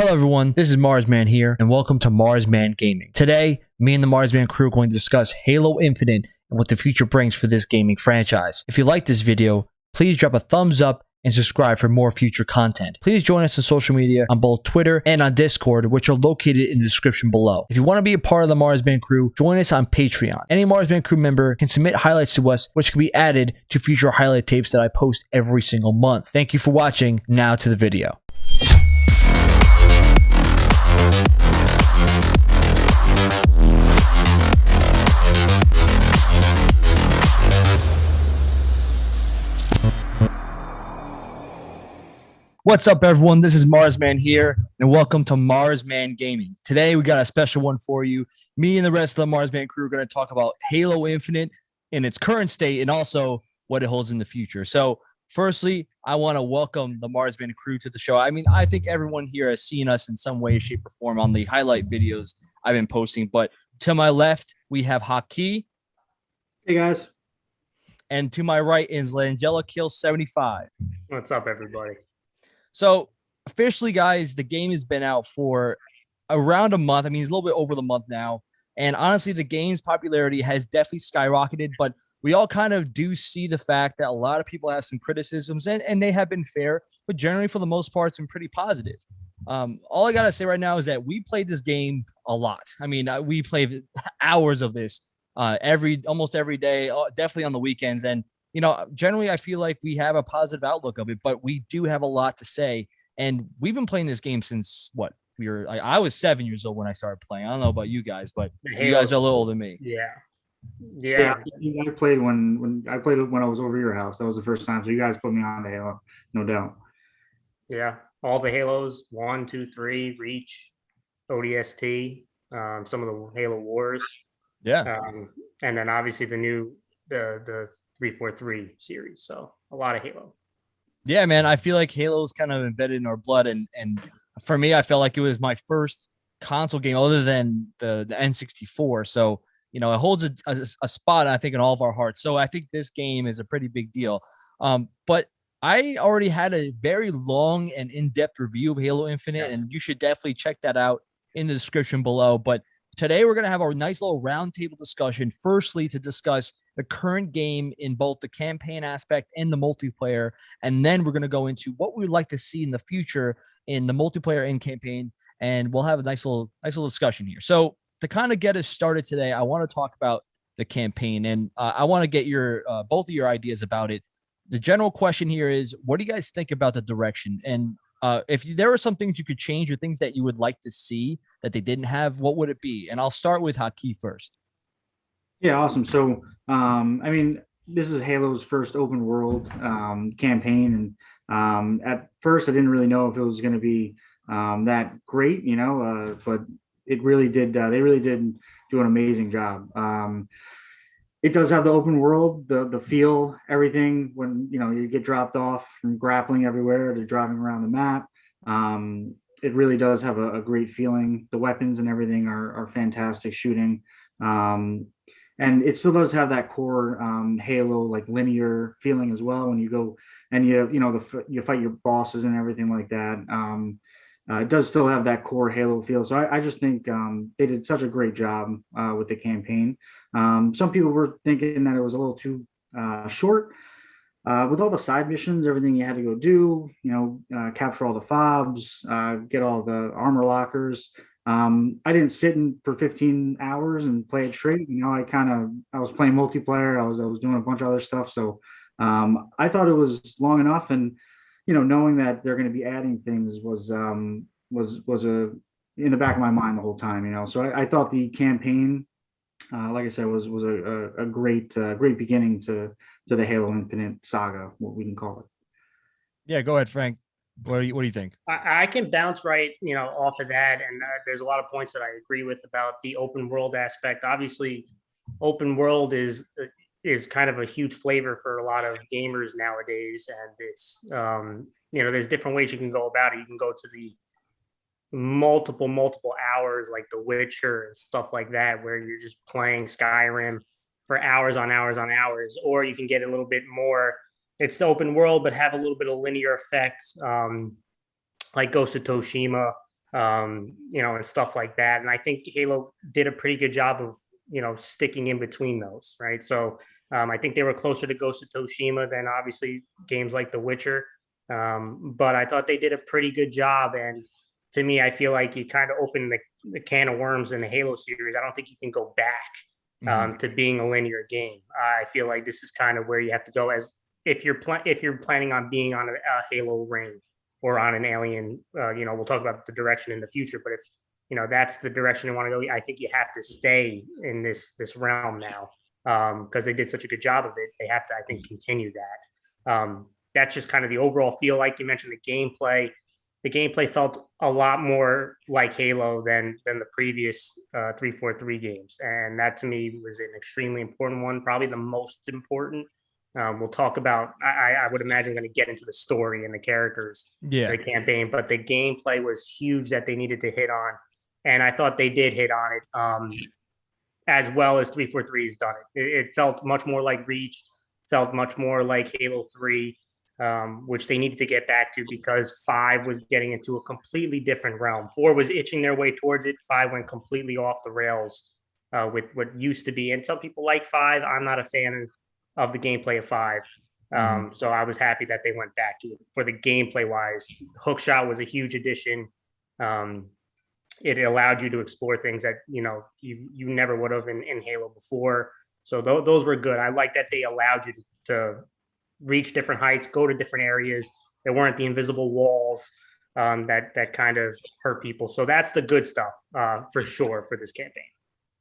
Hello everyone, this is Marsman here, and welcome to Marsman Gaming. Today, me and the Marsman crew are going to discuss Halo Infinite and what the future brings for this gaming franchise. If you like this video, please drop a thumbs up and subscribe for more future content. Please join us on social media on both Twitter and on Discord, which are located in the description below. If you want to be a part of the Marsman crew, join us on Patreon. Any Marsman crew member can submit highlights to us, which can be added to future highlight tapes that I post every single month. Thank you for watching. Now to the video. What's up, everyone? This is Marsman here, and welcome to Marsman Gaming. Today, we got a special one for you. Me and the rest of the Marsman crew are going to talk about Halo Infinite in its current state and also what it holds in the future. So, firstly, I want to welcome the Marsman crew to the show. I mean, I think everyone here has seen us in some way, shape, or form on the highlight videos I've been posting. But to my left, we have Haki. Hey, guys. And to my right is Langella Kill 75. What's up, everybody? So officially, guys, the game has been out for around a month. I mean, it's a little bit over the month now. And honestly, the game's popularity has definitely skyrocketed, but we all kind of do see the fact that a lot of people have some criticisms and, and they have been fair, but generally for the most part, some pretty positive. Um, all I gotta say right now is that we played this game a lot. I mean, uh, we played hours of this uh, every almost every day, uh, definitely on the weekends. And you know, generally I feel like we have a positive outlook of it, but we do have a lot to say. And we've been playing this game since what we were. I, I was seven years old when I started playing. I don't know about you guys, but you guys are a little older than me. Yeah. Yeah. yeah. I played when when I played when I was over your house. That was the first time. So you guys put me on the Halo, no doubt. Yeah. All the Halos, one, two, three, Reach, ODST, um, some of the Halo Wars. Yeah. Um, and then obviously the new the the 343 series. So a lot of Halo. Yeah, man. I feel like Halo is kind of embedded in our blood. And and for me, I felt like it was my first console game other than the, the N64. So, you know, it holds a, a, a spot, I think, in all of our hearts. So I think this game is a pretty big deal. Um, but I already had a very long and in-depth review of Halo Infinite, yeah. and you should definitely check that out in the description below. But today we're going to have a nice little roundtable discussion. Firstly, to discuss the current game in both the campaign aspect and the multiplayer. And then we're going to go into what we'd like to see in the future in the multiplayer and campaign. And we'll have a nice little, nice little discussion here. So to kind of get us started today, I want to talk about the campaign and uh, I want to get your, uh, both of your ideas about it. The general question here is, what do you guys think about the direction? And uh, if there are some things you could change or things that you would like to see that they didn't have, what would it be? And I'll start with Haki first. Yeah, awesome. So, um, I mean, this is Halo's first open world um, campaign, and um, at first I didn't really know if it was going to be um, that great, you know, uh, but it really did. Uh, they really did do an amazing job. It does have the open world, the the feel, everything. When you know you get dropped off from grappling everywhere to driving around the map, um, it really does have a, a, great feeling. The weapons and everything are are fantastic shooting. Um, and it still does have that core um, Halo like linear feeling as well when you go and you you know the you fight your bosses and everything like that. Um, uh, it does still have that core Halo feel. So I, I just think um, they did such a great job uh, with the campaign. Um, some people were thinking that it was a little too uh, short. Uh, with all the side missions, everything you had to go do, you know, uh, capture all the fobs, uh, get all the armor lockers, um, I didn't sit in for 15 hours and play it straight. You know, I kind of I was playing multiplayer. I was I was doing a bunch of other stuff. So um, I thought it was long enough, and you know, knowing that they're going to be adding things was um, was was a in the back of my mind the whole time. You know, so I, I thought the campaign, uh, like I said, was was a, a, a great uh, great beginning to to the Halo Infinite saga, what we can call it. Yeah, go ahead, Frank. What do you What do you think? I, I can bounce right, you know, off of that, and uh, there's a lot of points that I agree with about the open world aspect. Obviously, open world is uh, is kind of a huge flavor for a lot of gamers nowadays, and it's um, you know, there's different ways you can go about it. You can go to the multiple multiple hours like the witcher and stuff like that where you're just playing skyrim for hours on hours on hours or you can get a little bit more it's the open world, but have a little bit of linear effects, um, like Ghost of Tsushima. um, you know, and stuff like that. And I think Halo did a pretty good job of, you know, sticking in between those, right? So um, I think they were closer to Ghost of Tsushima than obviously games like The Witcher. Um, but I thought they did a pretty good job. And to me, I feel like you kind of opened the, the can of worms in the Halo series. I don't think you can go back um, to being a linear game. I feel like this is kind of where you have to go as if you're if you're planning on being on a, a Halo ring or on an Alien. Uh, you know, we'll talk about the direction in the future, but if you know that's the direction you want to go, I think you have to stay in this this realm now because they did such a good job of it. They have to, I think, continue that. Um, that's just kind of the overall feel. Like you mentioned, the gameplay. The gameplay felt a lot more like Halo than than the previous uh, three four three games, and that to me was an extremely important one, probably the most important. Um, we'll talk about. I, I would imagine going to get into the story and the characters, Yeah. the campaign, but the gameplay was huge that they needed to hit on, and I thought they did hit on it. Um, as well as 343 has done it. it. It felt much more like Reach, felt much more like Halo 3, um, which they needed to get back to because 5 was getting into a completely different realm. 4 was itching their way towards it, 5 went completely off the rails uh, with what used to be. And some people like 5. I'm not a fan of the gameplay of 5. Um, so I was happy that they went back to it for the gameplay wise. Hookshot was a huge addition. Um, it allowed you to explore things that you know you you never would have in, in Halo before. So th- those were good. I like that they allowed you to, to, reach different heights, go to different areas. There weren't the invisible walls um, that that kind of hurt people. So that's the good stuff uh, for sure for this campaign.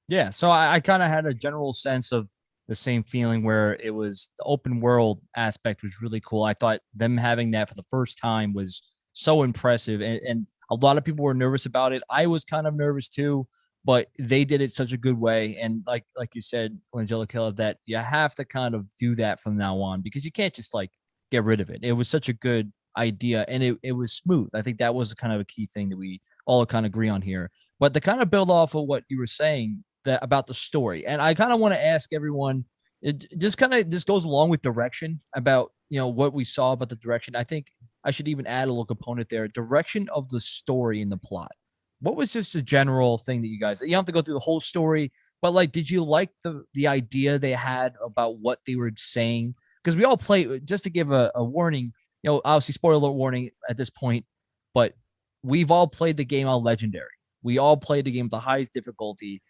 Yeah. So I, I kind of had a general sense of the same feeling where it was the open world aspect was really cool. I thought them having that for the first time was so impressive. And, and a lot of people were nervous about it. I was kind of nervous too, but they did it such a good way. And like like you said, Angelica, that you have to kind of do that from now on because you can't just like get rid of it. It was such a good idea and it, it was smooth. I think that was kind of a key thing that we all kind of agree on here. But to kind of build off of what you were saying that about the story, and I kind of want to ask everyone, it just kind of this goes along with direction about you know what we saw about the direction. I think I should even add a little component there. Direction of the story and the plot. What was just a general thing that you guys? You don't have to go through the whole story, but like, did you like the the idea they had about what they were saying? Because we all play. Uh, just to give a, a warning, you know, obviously spoiler warning at this point, but we've all played the game on legendary. We all played the game with the highest difficulty,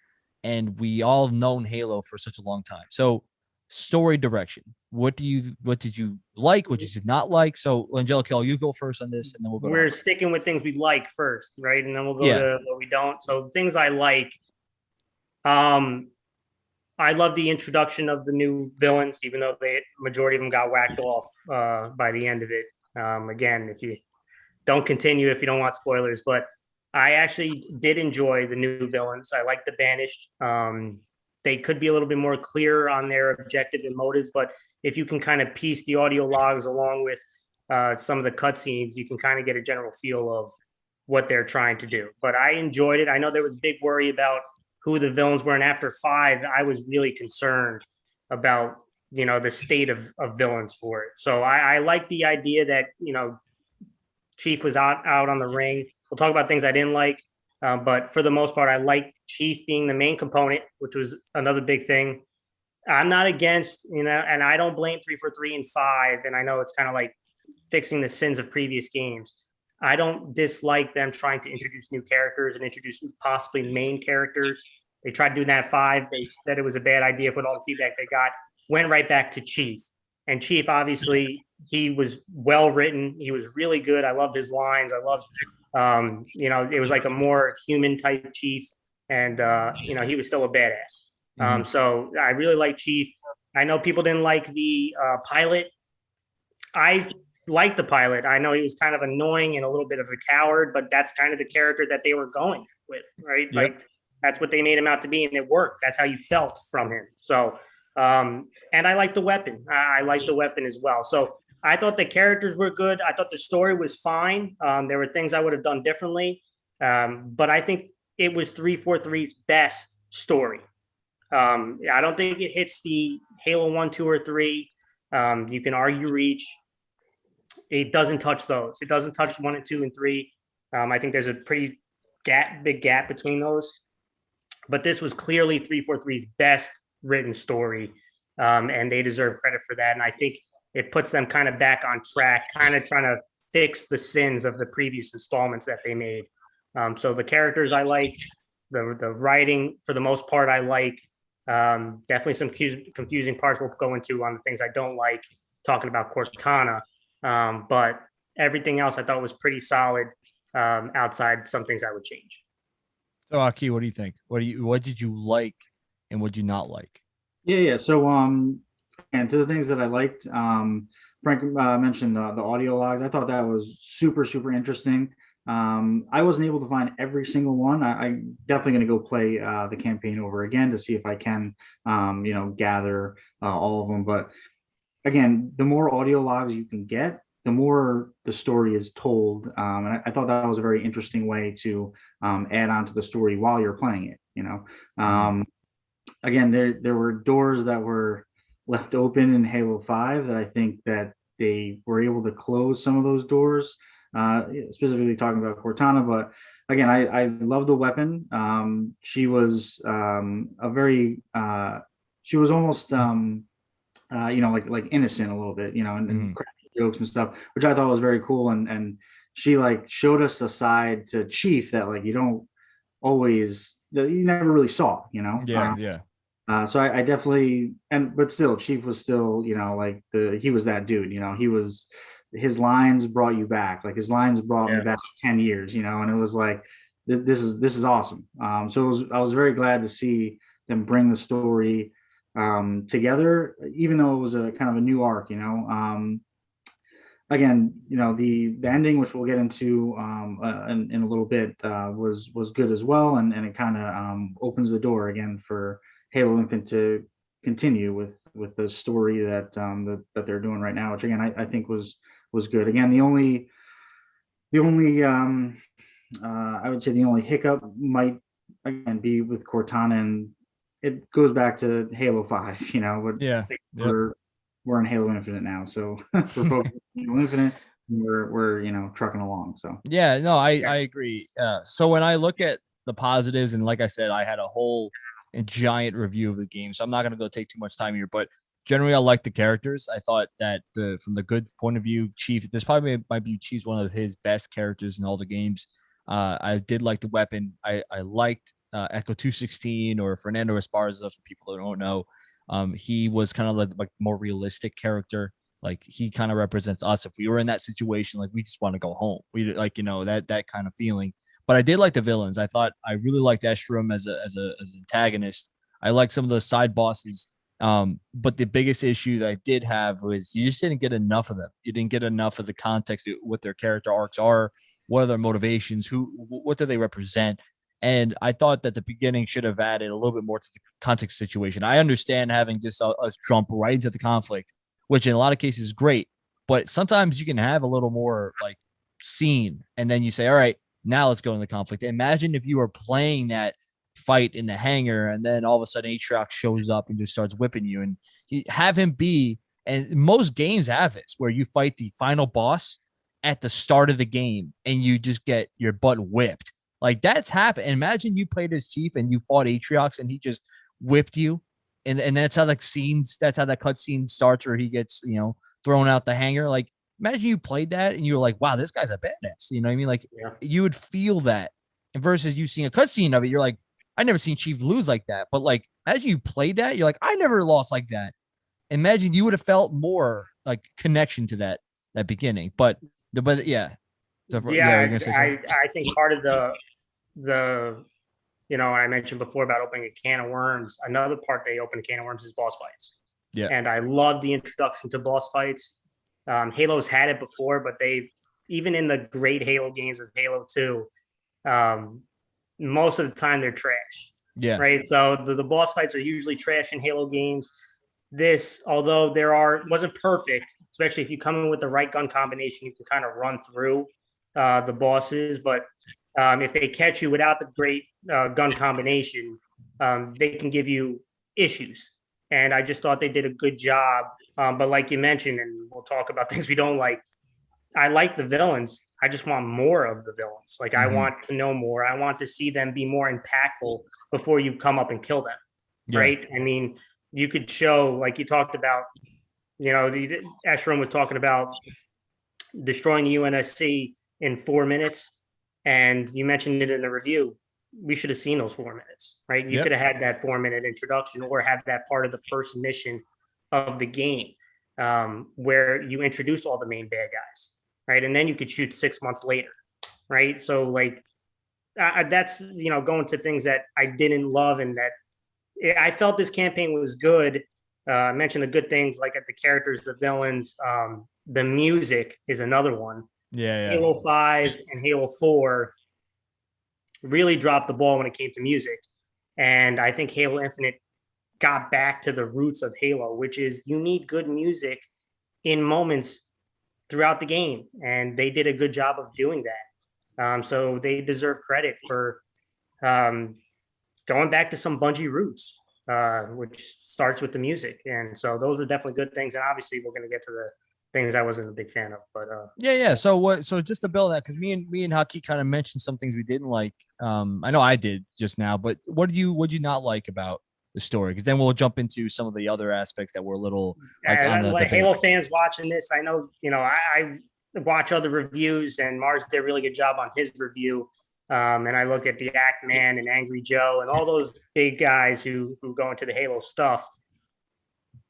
and we all have known Halo for such a long time. So story direction. What do you what did you like? What did you not like? So Angelica, you go first on this, and then we'll go. We're sticking with things we like first, right? And then we'll go Yeah. to what we don't. So things I like. Um, I love the introduction of the new villains, even though the majority of them got whacked off uh, by the end of it. Um, again, if you don't continue, if you don't want spoilers, but I actually did enjoy the new villains. I like the Banished. Um, they could be a little bit more clear on their objective and motives, but if you can kind of piece the audio logs along with uh, some of the cutscenes, you can kind of get a general feel of what they're trying to do. But I enjoyed it. I know there was big worry about who the villains were, and after five, I was really concerned about you know the state of, of villains for it. So I, I like the idea that you know Chief was out out on the ring. We'll talk about things I didn't like, uh, but for the most part, I like Chief being the main component, which was another big thing. I'm not against, you know, and I don't blame three for three and five. And I know it's kind of like fixing the sins of previous games. I don't dislike them trying to introduce new characters and introduce possibly main characters. They tried doing that at five. They said it was a bad idea with all the feedback they got. Went right back to Chief. And Chief, obviously, he was well written. He was really good. I loved his lines. I loved, um, you know, it was like a more human type Chief. And, uh, you know, he was still a badass. Um, so I really like Chief. I know people didn't like the uh, pilot. I liked the pilot. I know he was kind of annoying and a little bit of a coward, but that's kind of the character that they were going with, right? Yep. Like that's what they made him out to be, and it worked. That's how you felt from him. So, um, and I like the weapon. I, I like the weapon as well. So I thought the characters were good. I thought the story was fine. Um, there were things I would have done differently, um, but I think it was 343's best story. Um, I don't think it hits the Halo 1, 2, or 3. Um, you can argue Reach. It doesn't touch those. It doesn't touch 1 and 2 and 3. Um, I think there's a pretty gap, big gap between those. But this was clearly 343's best written story, um, and they deserve credit for that. And I think it puts them kind of back on track, kind of trying to fix the sins of the previous installments that they made. Um, so the characters I like, the the writing for the most part I like. Um, definitely some confusing parts we'll go into on the things I don't like. Talking about Cortana, um, but everything else I thought was pretty solid. Um, outside some things I would change. So Aki, what do you think? What do you what did you like and what did you not like? Yeah, yeah. So, um, and to the things that I liked, um, Frank uh, mentioned uh, the audio logs. I thought that was super, super interesting. Um, I wasn't able to find every single one. I, I'm definitely going to go play uh, the campaign over again to see if I can, um, you know, gather uh, all of them. But again, the more audio logs you can get, the more the story is told. Um, and I, I thought that was a very interesting way to um, add on to the story while you're playing it. You know, um, again, there there were doors that were left open in Halo Five that I think that they were able to close some of those doors. Uh, specifically talking about Cortana, but again, I I love the weapon. Um, she was um, a very uh, she was almost um, uh, you know like like innocent a little bit, you know, and, and cracking jokes and stuff, which I thought was very cool. And and she like showed us a side to Chief that like you don't always that you never really saw, you know. Yeah, Uh, yeah. uh, so I, I definitely and but still, Chief was still, you know, like the he was that dude, you know, he was his lines brought you back. Like his lines brought Yeah. me back 10 years, you know, and it was like th- this is this is awesome. Um, so it was I was very glad to see them bring the story um together, even though it was a kind of a new arc, you know. Um again, you know, the the ending, which we'll get into um uh, in, in a little bit, uh was was good as well, and and it kind of um opens the door again for Halo Infinite to continue with with the story that um that, that they're doing right now, which again I, I think was was good. Again, the only the only um uh I would say the only hiccup might again be with Cortana and it goes back to Halo 5, you know, but Yeah. We're we're in Halo Infinite now. So we're focused Halo Infinite we're we're you know trucking along. So Yeah, no, I Yeah. I agree. Uh, so when I look at the positives, and like I said, I had a whole giant review of the game, so I'm not gonna go take too much time here. But generally, I like the characters. I thought that the from the good point of view, Chief. This probably might be Chief's one of his best characters in all the games. Uh, I did like the weapon. I I liked uh, Echo 216 or Fernando Esparza for people that don't know. Um, he was kind of like, like more realistic character. Like he kind of represents us. If we were in that situation, like we just want to go home. We like you know that that kind of feeling. But I did like the villains. I thought I really liked Escharum as a as a as an antagonist. I like some of the side bosses. Um, but the biggest issue that I did have was you just didn't get enough of them. You didn't get enough of the context of what their character arcs are, what are their motivations, who what do they represent. And I thought that the beginning should have added a little bit more to the context situation. I understand having just us jump right into the conflict, which in a lot of cases is great. But sometimes you can have a little more like scene, and then you say, "All right, now let's go into the conflict." Imagine if you were playing that fight in the hangar, and then all of a sudden Atriox shows up and just starts whipping you, and you have him be. And most games have this, where you fight the final boss at the start of the game, and you just get your butt whipped. Like that's happened. Imagine you played as chief and you fought Atriox, and he just whipped you, and and that's how like scenes. That's how that cutscene starts, where he gets you know thrown out the hangar. Like imagine you played that and you were like, wow, this guy's a badass. You know what I mean? Like Yeah. you would feel that. And versus you seeing a cutscene of it, you're like, I never seen Chief lose like that. But like as you played that, you're like, I never lost like that. Imagine you would have felt more like connection to that that beginning. But the but yeah. So for- yeah, say I. I think part of the the you know I mentioned before about opening a can of worms. Another part they open a can of worms is boss fights. Yeah. and I love the introduction to boss fights. Um, Halo's had it before, but they even in the great Halo games of Halo Two, um, most of the time they're trash yeah. right? So the, the boss fights are usually trash in Halo games. This, although there are wasn't perfect, especially if you come in with the right gun combination, you can kind of run through uh, the bosses. But um, if they catch you without the great uh, gun combination, um, they can give you issues. And I just thought they did a good job. Um, but like you mentioned, and we'll talk about things we don't like. I like the villains. I just want more of the villains. Like I Mhm. want to know more. I want to see them be more impactful before you come up and kill them. Yeah. Right. I mean, you could show like you talked about, you know, the Escharum was talking about destroying the UNSC in four minutes. And you mentioned it in the review. We should have seen those four minutes, right? You Yep. could have had that four minute introduction or have that part of the first mission of the game um, where you introduce all the main bad guys, right? And then you could shoot six months later, right? So like uh, that's you know going to things that I didn't love and that I felt this campaign was good. Uh, I mentioned the good things like at the characters, the villains, um, the music is another one. Yeah, yeah. Halo 5 and Halo 4 really dropped the ball when it came to music. And I think Halo Infinite got back to the roots of Halo, which is you need good music in moments throughout the game. And they did a good job of doing that. Um, so they deserve credit for um, going back to some Bungie roots, uh, which starts with the music. And so those were definitely good things. And obviously, we're going to get to the things I wasn't a big fan of. But uh, Yeah, yeah. So what? So just to build that, because me and me and Haki kind of mentioned some things we didn't like. Um, I know I did just now, but what do you what do you not like about the story? Because then we'll jump into some of the other aspects that were a little like the, like Halo fans watching this, I know you know I, I watch other reviews, and Mars did a really good job on his review. Um, and I look at the Act Man and Angry Joe and all those big guys who who go into the Halo stuff.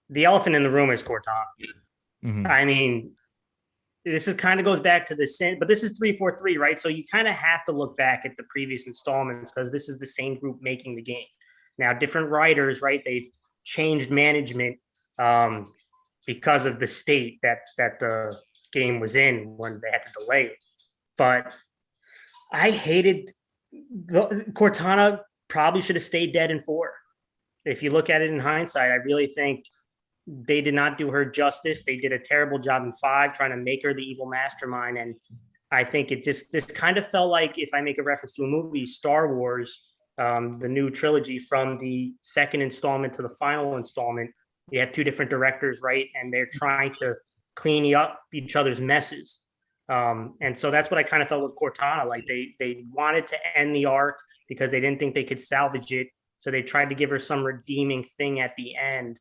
The elephant in the room is Cortana. Mhm. I mean, this is kind of goes back to the sin, but this is 343, right? So you kind of have to look back at the previous installments because this is the same group making the game. Now, different writers, right? They've changed management um, because of the state that that the game was in when they had to delay it. But I hated the Cortana probably should have stayed dead in four. If you look at it in hindsight, I really think they did not do her justice. They did a terrible job in five, trying to make her the evil mastermind. And I think it just this kind of felt like, if I make a reference to a movie, Star Wars, um, the new trilogy from the second installment to the final installment. You have two different directors, right? And they're trying to clean up each other's messes. Um, and so that's what I kind of felt with Cortana. Like they they wanted to end the arc because they didn't think they could salvage it. So they tried to give her some redeeming thing at the end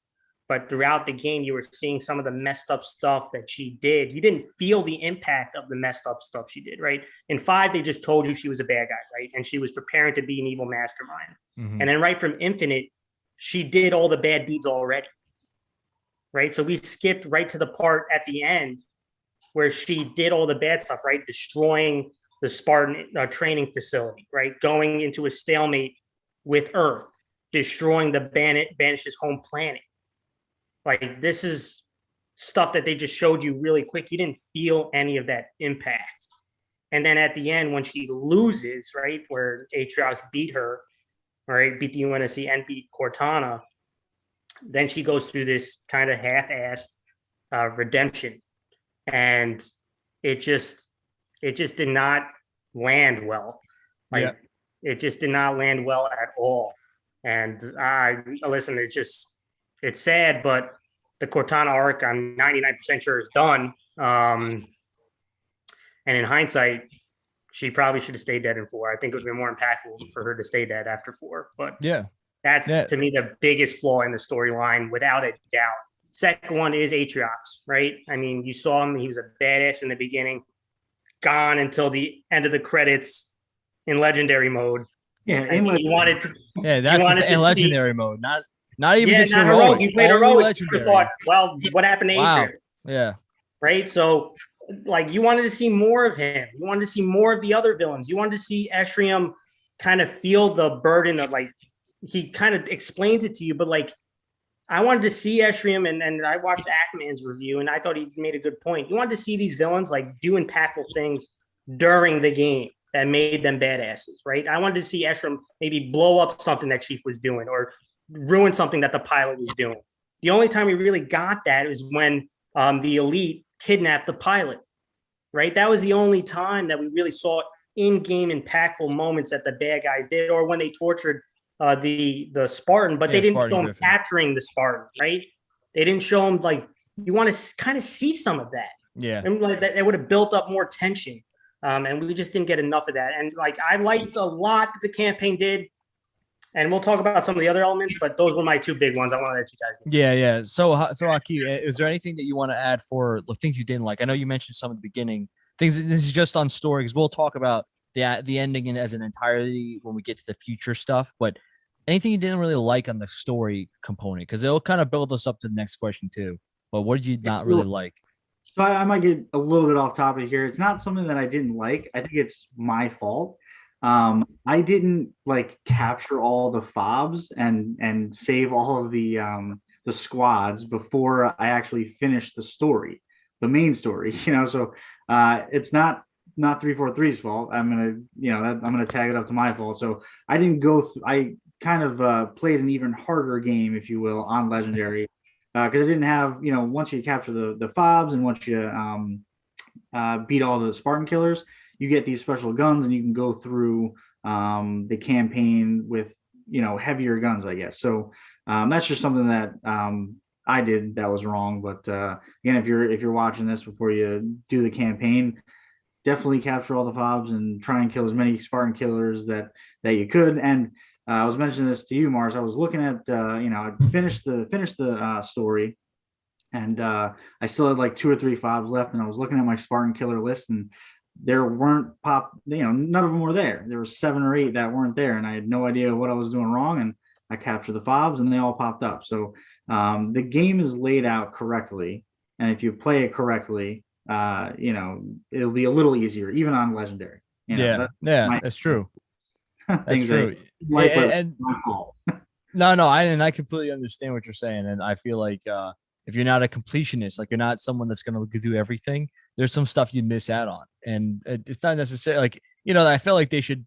but throughout the game you were seeing some of the messed up stuff that she did. You didn't feel the impact of the messed up stuff she did right? In five they just told you she was a bad guy right? And she was preparing to be an evil mastermind. Mhm. and then right from infinite she did all the bad deeds already right? So we skipped right to the part at the end where she did all the bad stuff right? Destroying the spartan uh, training facility right? Going into a stalemate with earth destroying the Ban- banish's home planet like this is stuff that they just showed you really quick. You didn't feel any of that impact. And then at the end, when she loses, right, where Atriox beat her, right, beat the UNSC and beat Cortana, then she goes through this kind of half-assed uh, redemption, and it just it just did not land well. Like Yeah. it just did not land well at all. And I listen, it just it's sad, but the Cortana arc, I'm 99% sure is done. Um, and in hindsight, she probably should have stayed dead in four. I think it would be more impactful for her to stay dead after four. But Yeah. that's Yeah. to me the biggest flaw in the storyline, without a doubt. Second one is Atriox, right? I mean, you saw him; he was a badass in the beginning, gone until the end of the credits in legendary mode. Yeah, I and mean, like, you wanted to Yeah, that's wanted the, to in see- legendary mode, not not even yeah, just not heroic. heroic. You played only heroic. You thought, well, what happened to Wow. Yeah. right? So, like, you wanted to see more of him. You wanted to see more of the other villains. You wanted to see Escharum kind of feel the burden of like he kind of explains it to you, but like I wanted to see Escharum, and and I watched Act Man's review, and I thought he made a good point. You wanted to see these villains like do impactful things during the game that made them badasses, right? I wanted to see Escharum maybe blow up something that Chief was doing or ruin something that the pilot was doing. The only time we really got that was when um, the elite kidnapped the pilot, right? That was the only time that we really saw in-game impactful moments that the bad guys did, or when they tortured uh, the the Spartan, but Yeah, they didn't Spartan show them capturing the Spartan, right? They didn't show them like you want to kind of see some of that. Yeah. And like that, it would have built up more tension. Um, and we just didn't get enough of that. And like I liked a lot that the campaign did. And we'll talk about some of the other elements, but those were my two big ones. I want to let you guys. Know. Yeah, yeah. So, so Aki, uh, is there anything that you want to add for the things you didn't like? I know you mentioned some at the beginning. Things. This is just on story because we'll talk about the the ending in, as an entirety when we get to the future stuff. But anything you didn't really like on the story component because it'll kind of build us up to the next question too. But what did you not really like? So I, I might get a little bit off topic here. It's not something that I didn't like. I think it's my fault. Um, I didn't like capture all the fobs and and save all of the um the squads before I actually finished the story, the main story. You know, so uh, it's not not 343's fault. I'm gonna, you know, that, I'm gonna tag it up to my fault. So I didn't go. I kind of uh, played an even harder game, if you will, on legendary because uh, I didn't have, you know, once you capture the the fobs and once you um, uh, beat all the Spartan killers, you get these special guns and you can go through um, the campaign with, you know, heavier guns, I guess. So um, that's just something that um, I did that was wrong. But uh, again, if you're if you're watching this before you do the campaign, definitely capture all the fobs and try and kill as many Spartan killers that that you could. And uh, I was mentioning this to you, Mars. I was looking at, uh, you know, I finished the finished the uh, story, and uh, I still had like two or three fobs left, and I was looking at my Spartan killer list, and there weren't pop, you know, none of them were there. There were seven or eight that weren't there, and I had no idea what I was doing wrong, and I captured the fobs, and they all popped up. So um, the game is laid out correctly, and if you play it correctly, uh, you know, it'll be a little easier, even on legendary. You know, yeah, that- yeah, my- that's true. That's true. Like, And- and-. No, no, I and I completely understand what you're saying, and I feel like uh, if you're not a completionist, like you're not someone that's gonna do everything, there's some stuff you miss out on, and it's not necessarily like you know. I feel like they should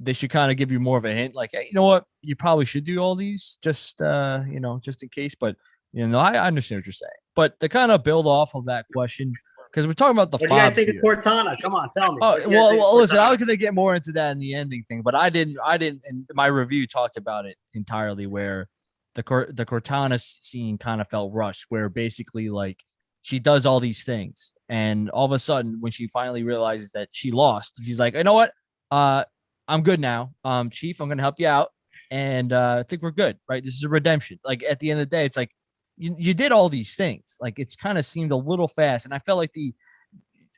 they should kind of give you more of a hint, like hey, you know what, you probably should do all these, just uh, you know, just in case. But you know, I, I understand what you're saying. But to kind of build off of that question, because we're talking about the What do you guys think here. of Cortana? Come on, tell me. Oh What do you guys well, well listen, I was gonna get more into that in the ending thing, but I didn't. I didn't. And my review talked about it entirely, where the the Cortana scene kind of felt rushed, where basically like she does all these things, and all of a sudden, when she finally realizes that she lost, she's like, you know what? Uh, I'm good now. Um, Chief, I'm gonna help you out, and uh, I think we're good, right? This is a redemption. Like at the end of the day, it's like you, you did all these things. Like it's kind of seemed a little fast, and I felt like the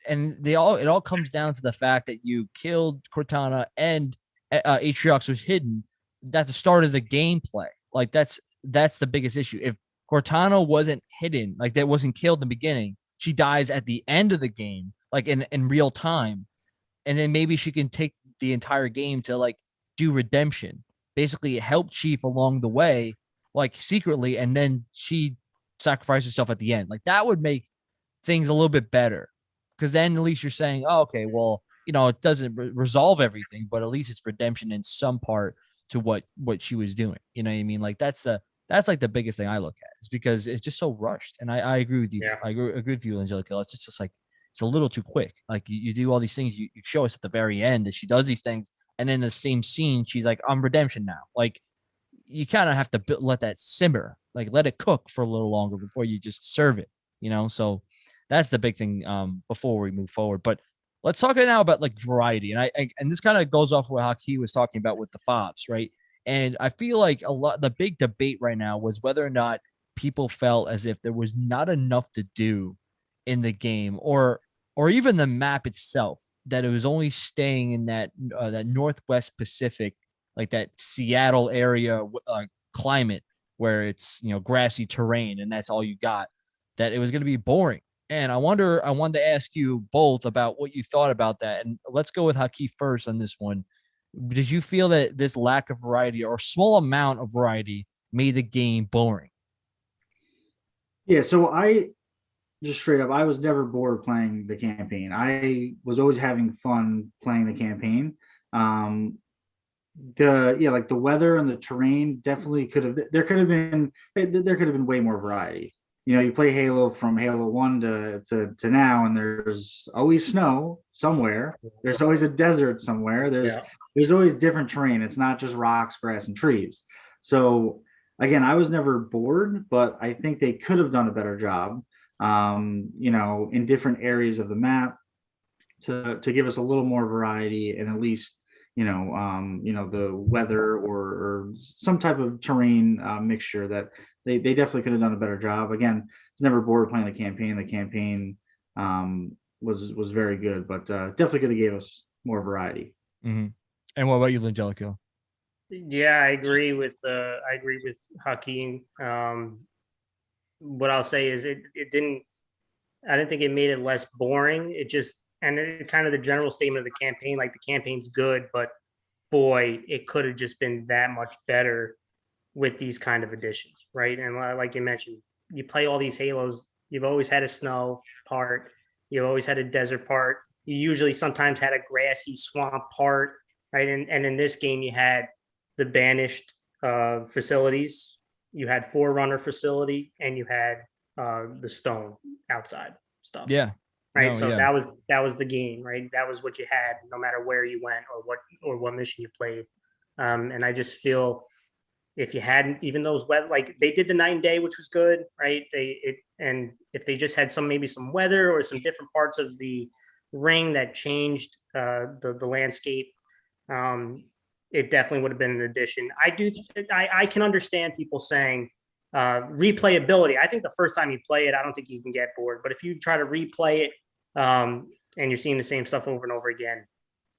and they all it all comes down to the fact that you killed Cortana and uh, uh, Atriox was hidden. That's the start of the gameplay. Like that's that's the biggest issue. If Cortana wasn't hidden, like that wasn't killed in the beginning, she dies at the end of the game, like in in real time, and then maybe she can take the entire game to like do redemption, basically help Chief along the way, like secretly, and then she sacrifice herself at the end. Like that would make things a little bit better because then at least you're saying, oh, okay, well, you know, it doesn't re- resolve everything, but at least it's redemption in some part to what what she was doing. You know what I mean? Like that's the that's like the biggest thing I look at is because it's just so rushed. And I, I agree with you. Yeah. I agree, agree with you, Angelica. It's just, just like it's a little too quick. Like you, you do all these things, you, you show us at the very end that she does these things, and in the same scene, she's like, I'm redemption now. Like you kind of have to let that simmer, like let it cook for a little longer before you just serve it, you know? So that's the big thing um before we move forward. But let's talk now about like variety. And I, I and this kind of goes off what Haki was talking about with the fobs, right? And I feel like a lot the big debate right now was whether or not people felt as if there was not enough to do in the game or or even the map itself that it was only staying in that uh, that northwest pacific like that seattle area uh, climate where it's you know grassy terrain and that's all you got that it was going to be boring. And i wonder i wanted to ask you both about what you thought about that. And let's go with haki first on this one did you feel that this lack of variety or small amount of variety made the game boring Yeah, so I just straight up, I was never bored playing the campaign. I was always having fun playing the campaign. Um, the yeah, like the weather and the terrain definitely could have. There could have been there could have been way more variety. You know, you play Halo from Halo One to to to now, and there's always snow somewhere. There's always a desert somewhere. There's Yeah. there's always different terrain. It's not just rocks, grass, and trees. So again, I was never bored, but I think they could have done a better job. um, you know, in different areas of the map to, to give us a little more variety and at least, you know, um, you know, the weather or, or some type of terrain uh, mixture that they, they definitely could have done a better job. Again, it's never bored playing the campaign. The campaign um, was was very good, but uh, definitely could have gave us more variety. Mhm. And what about you, Langelico? Yeah, I agree with uh, I agree with Hakeem. Um, what I'll say is it it didn't I didn't think it made it less boring. It just and it, kind of the general statement of the campaign, like the campaign's good, but boy, it could have just been that much better with these kind of additions, right? And like you mentioned, you play all these Halos. You've always had a snow part. You've always had a desert part. You usually sometimes had a grassy swamp part, right? And and in this game, you had the banished uh, facilities. You had Forerunner facility, and you had uh, the stone outside stuff. Yeah. Right. No, so yeah. that was that was the game, right? That was what you had, no matter where you went or what or what mission you played. Um, and I just feel if you hadn't even those weather like they did the night and day, which was good, right? They it and if they just had some maybe some weather or some different parts of the ring that changed uh, the the landscape, um, it definitely would have been an addition. I do I, I can understand people saying uh, replayability. I think the first time you play it, I don't think you can get bored. But if you try to replay it um, and you're seeing the same stuff over and over again,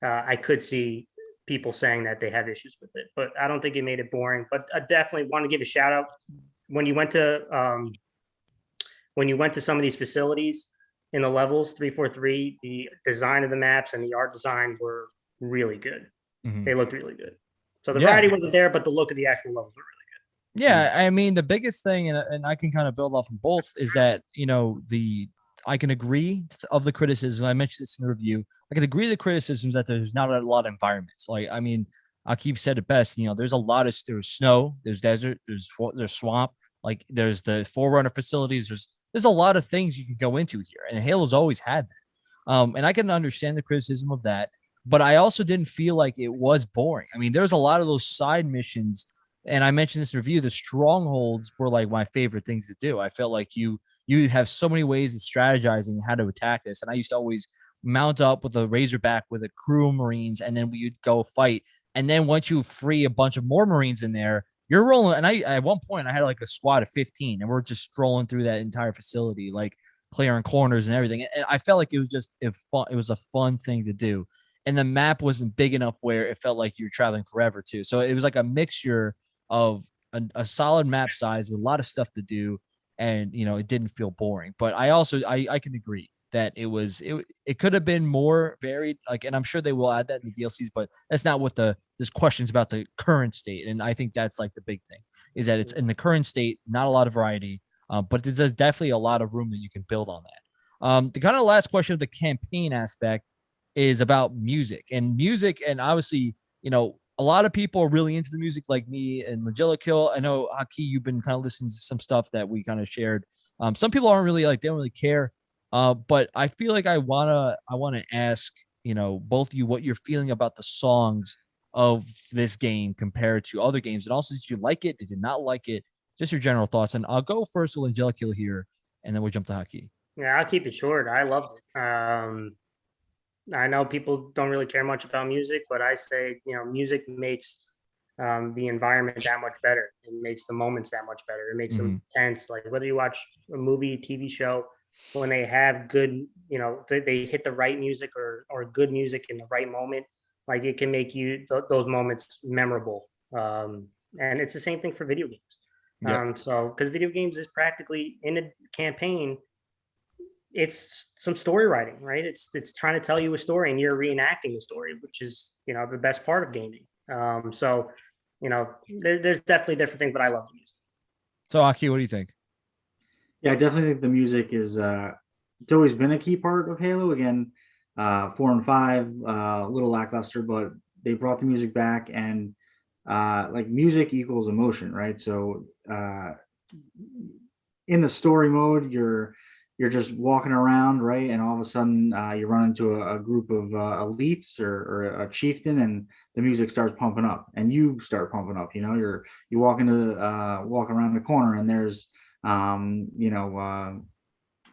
uh, I could see people saying that they have issues with it. But I don't think it made it boring. But I definitely want to give a shout out when you went to um, when you went to some of these facilities in the levels three four three. The design of the maps and the art design were really good. Mhm. They looked really good. So the Yeah. variety wasn't there, but the look of the actual levels were really good. Yeah, I mean the biggest thing, and and I can kind of build off of both, is that you know the I can agree of the criticism. I mentioned this in the review. I can agree the criticisms that there's not a lot of environments. Like I mean, Akib said it best. You know, there's a lot of there's snow, there's desert, there's there's swamp. Like there's the Forerunner facilities. There's there's a lot of things you can go into here, and Halo's always had that. Um, and I can understand the criticism of that, but I also didn't feel like it was boring. I mean, there's a lot of those side missions and I mentioned this review, the strongholds were like my favorite things to do. I felt like you you have so many ways of strategizing how to attack this. And I used to always mount up with a razorback with a crew of Marines, and then we'd go fight. And then once you free a bunch of more Marines in there, you're rolling. And I at one point I had like a squad of 15, and we're just strolling through that entire facility, like clearing corners and everything. And I felt like it was just it fun, it was a fun thing to do. And the map wasn't big enough where it felt like you were traveling forever too. So it was like a mixture of a, a solid map size with a lot of stuff to do and you know it didn't feel boring but i also i i can agree that it was it, it could have been more varied like and i'm sure they will add that in the dlcs but that's not what the there's questions about the current state and i think that's like the big thing is that it's in the current state not a lot of variety um, but there's definitely a lot of room that you can build on that. Um, the kind of last question of the campaign aspect is about music and music and obviously you know a lot of people are really into the music like me and Kill. I know Haki, you've been kind of listening to some stuff that we kind of shared. Um, some people aren't really like they don't really care. Uh, but I feel like I wanna I wanna ask, you know, both of you what you're feeling about the songs of this game compared to other games. And also did you like it? Did you not like it? Just your general thoughts. And I'll go first with Kill here and then we'll jump to Haki. Yeah, I'll keep it short. I loved it. Um, I know people don't really care much about music, but I say, you know, music makes um, the environment that much better. It makes the moments that much better. It makes them tense. Like whether you watch a movie, TV show, when they have good, you know, they, they hit the right music or or good music in the right moment, like it can make you th- those moments memorable. Um, and it's the same thing for video games. Yep. Um, so because video games is practically in a campaign, it's some story writing, right? It's it's trying to tell you a story and you're reenacting the story, which is you know the best part of gaming. Um, so you know there, there's definitely different things, but I love the music. So Aki, what do you think? Yeah, I definitely think the music is uh it's always been a key part of Halo. Again, uh four and five, uh a little lackluster, but they brought the music back and uh like music equals emotion, right? So uh in the story mode, you're you're just walking around, right? And all of a sudden uh you run into a, a group of uh, elites or, or a chieftain and the music starts pumping up and you start pumping up, you know, you're you walk into uh walk around the corner and there's um, you know, uh,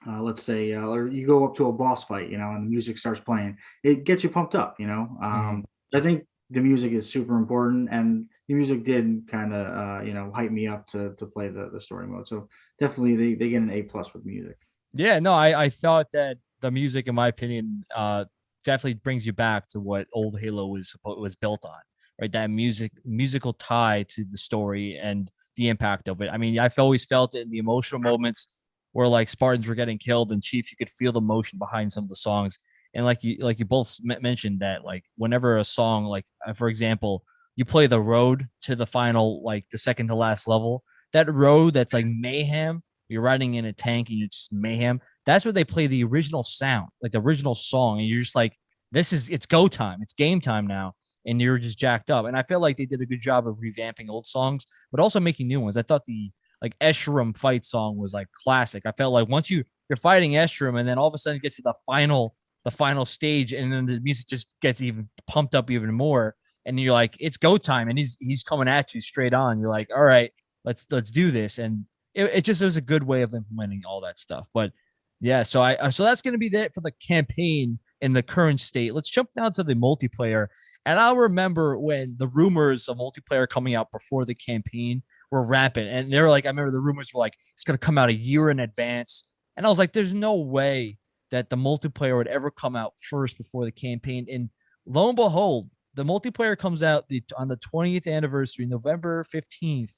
uh, let's say, uh, or you go up to a boss fight, you know, and the music starts playing, it gets you pumped up, you know. Um, I think the music is super important, and the music did kind of, uh, you know, hype me up to to play the the story mode. So definitely, they they get an A plus with music. Yeah, no, I I thought that the music, in my opinion, uh, definitely brings you back to what old Halo was was built on, right? That music musical tie to the story and the impact of it. I mean, I've always felt it in the emotional moments where like Spartans were getting killed and Chief, you could feel the emotion behind some of the songs. And like you like you both mentioned that like whenever a song like uh, for example, you play the road to the final like the second to last level, that road that's like mayhem, you're riding in a tank and it's just mayhem. That's where they play the original sound, like the original song, and you're just like, this is it's go time, it's game time now, and you're just jacked up. And I feel like they did a good job of revamping old songs, but also making new ones. I thought the like Escharum fight song was like classic. I felt like once you you're fighting Escharum, and then all of a sudden it gets to the final the final stage, and then the music just gets even pumped up even more, and you're like, it's go time, and he's he's coming at you straight on. You're like, all right, let's let's do this, and it, it just was a good way of implementing all that stuff. But yeah, so I uh, so that's gonna be it for the campaign in the current state. Let's jump down to the multiplayer. And I remember when the rumors of multiplayer coming out before the campaign were rampant. And they're like, I remember the rumors were like, it's going to come out a year in advance. And I was like, there's no way that the multiplayer would ever come out first before the campaign. And lo and behold, the multiplayer comes out the, on the 20th anniversary, November 15th.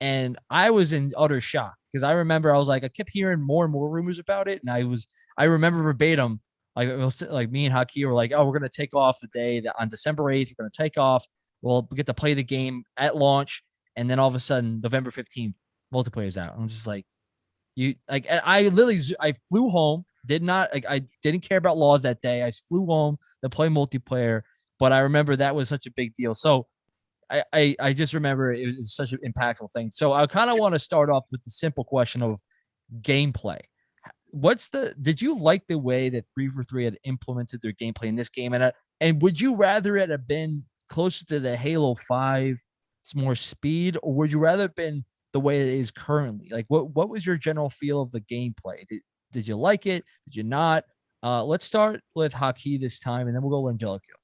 And I was in utter shock because I remember I was like, I kept hearing more and more rumors about it. And I was, I remember verbatim, like, it was, like me and Haki were like, oh, we're going to take off the day that on December 8th, we're going to take off. We'll get to play the game at launch and then all of a sudden November 15th multiplayer's out. I'm just like you like I literally I flew home, did not like I didn't care about laws that day. I flew home to play multiplayer, but I remember that was such a big deal. So I I, I just remember it was such an impactful thing. So I kind of want to start off with the simple question of gameplay. What's the did you like the way that 343 had implemented their gameplay in this game and uh, and would you rather it have been closer to the Halo 5 it's more speed, or would you rather have been the way it is currently? Like, what what was your general feel of the gameplay? Did did you like it? Did you not? Uh, let's start with Haki this time, and then we'll go Angelico.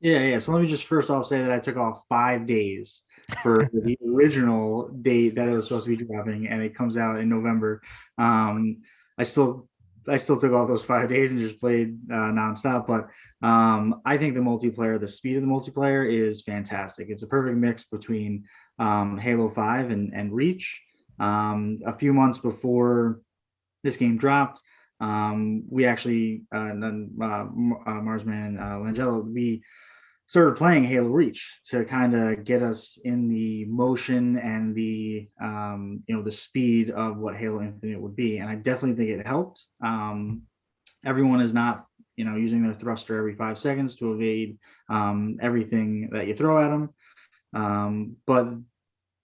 Yeah, yeah. So let me just first off say that I took off five days for the original date that it was supposed to be dropping, and it comes out in November. Um, I still I still took off those five days and just played uh, nonstop. But um, I think the multiplayer, the speed of the multiplayer is fantastic. It's a perfect mix between um, Halo 5 and, and Reach. Um, a few months before this game dropped, um, we actually, uh, uh, uh, Marsman uh, Langella, we started playing Halo Reach to kind of get us in the motion and the um, you know the speed of what Halo Infinite would be, and I definitely think it helped. Um, everyone is not you know using their thruster every five seconds to evade um, everything that you throw at them, um, but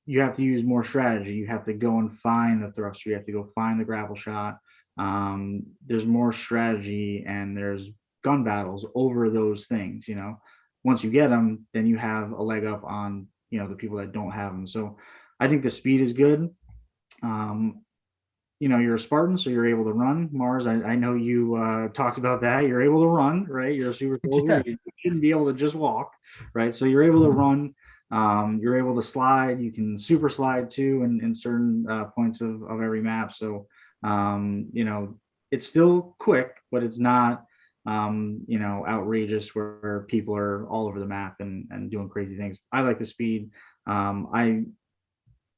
you have to use more strategy. You have to go and find the thruster. You have to go find the grapple shot. Um, there's more strategy and there's gun battles over those things. You know once you get them, then you have a leg up on you know the people that don't have them. So I think the speed is good. Um, you know, you're a Spartan, so you're able to run. Mars, I, I know you uh, talked about that. You're able to run, right? You're a super soldier. Yeah. You shouldn't be able to just walk, right? So you're able to run. Um, you're able to slide. You can super slide too, in, in certain uh, points of, of every map. So um, you know, it's still quick, but it's not um, you know, outrageous where people are all over the map and, and doing crazy things. I like the speed. Um, I,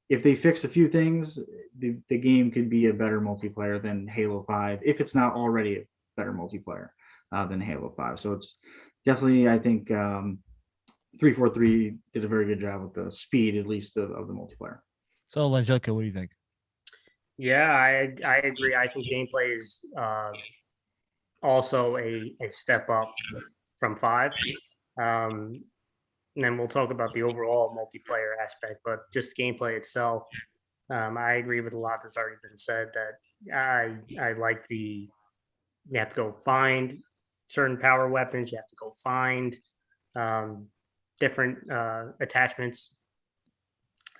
if they fix a few things, the, the game could be a better multiplayer than Halo 5, if it's not already a better multiplayer uh, than Halo 5. So it's definitely, I think, um, 343 did a very good job with the speed, at least, of, of the multiplayer. So, Angelica, what do you think? Yeah, I I agree. I think gameplay is uh, also a, a step up from five. Um, and then we'll talk about the overall multiplayer aspect, but just gameplay itself. Um, I agree with a lot that's already been said that I I like the you have to go find certain power weapons, you have to go find um, different uh, attachments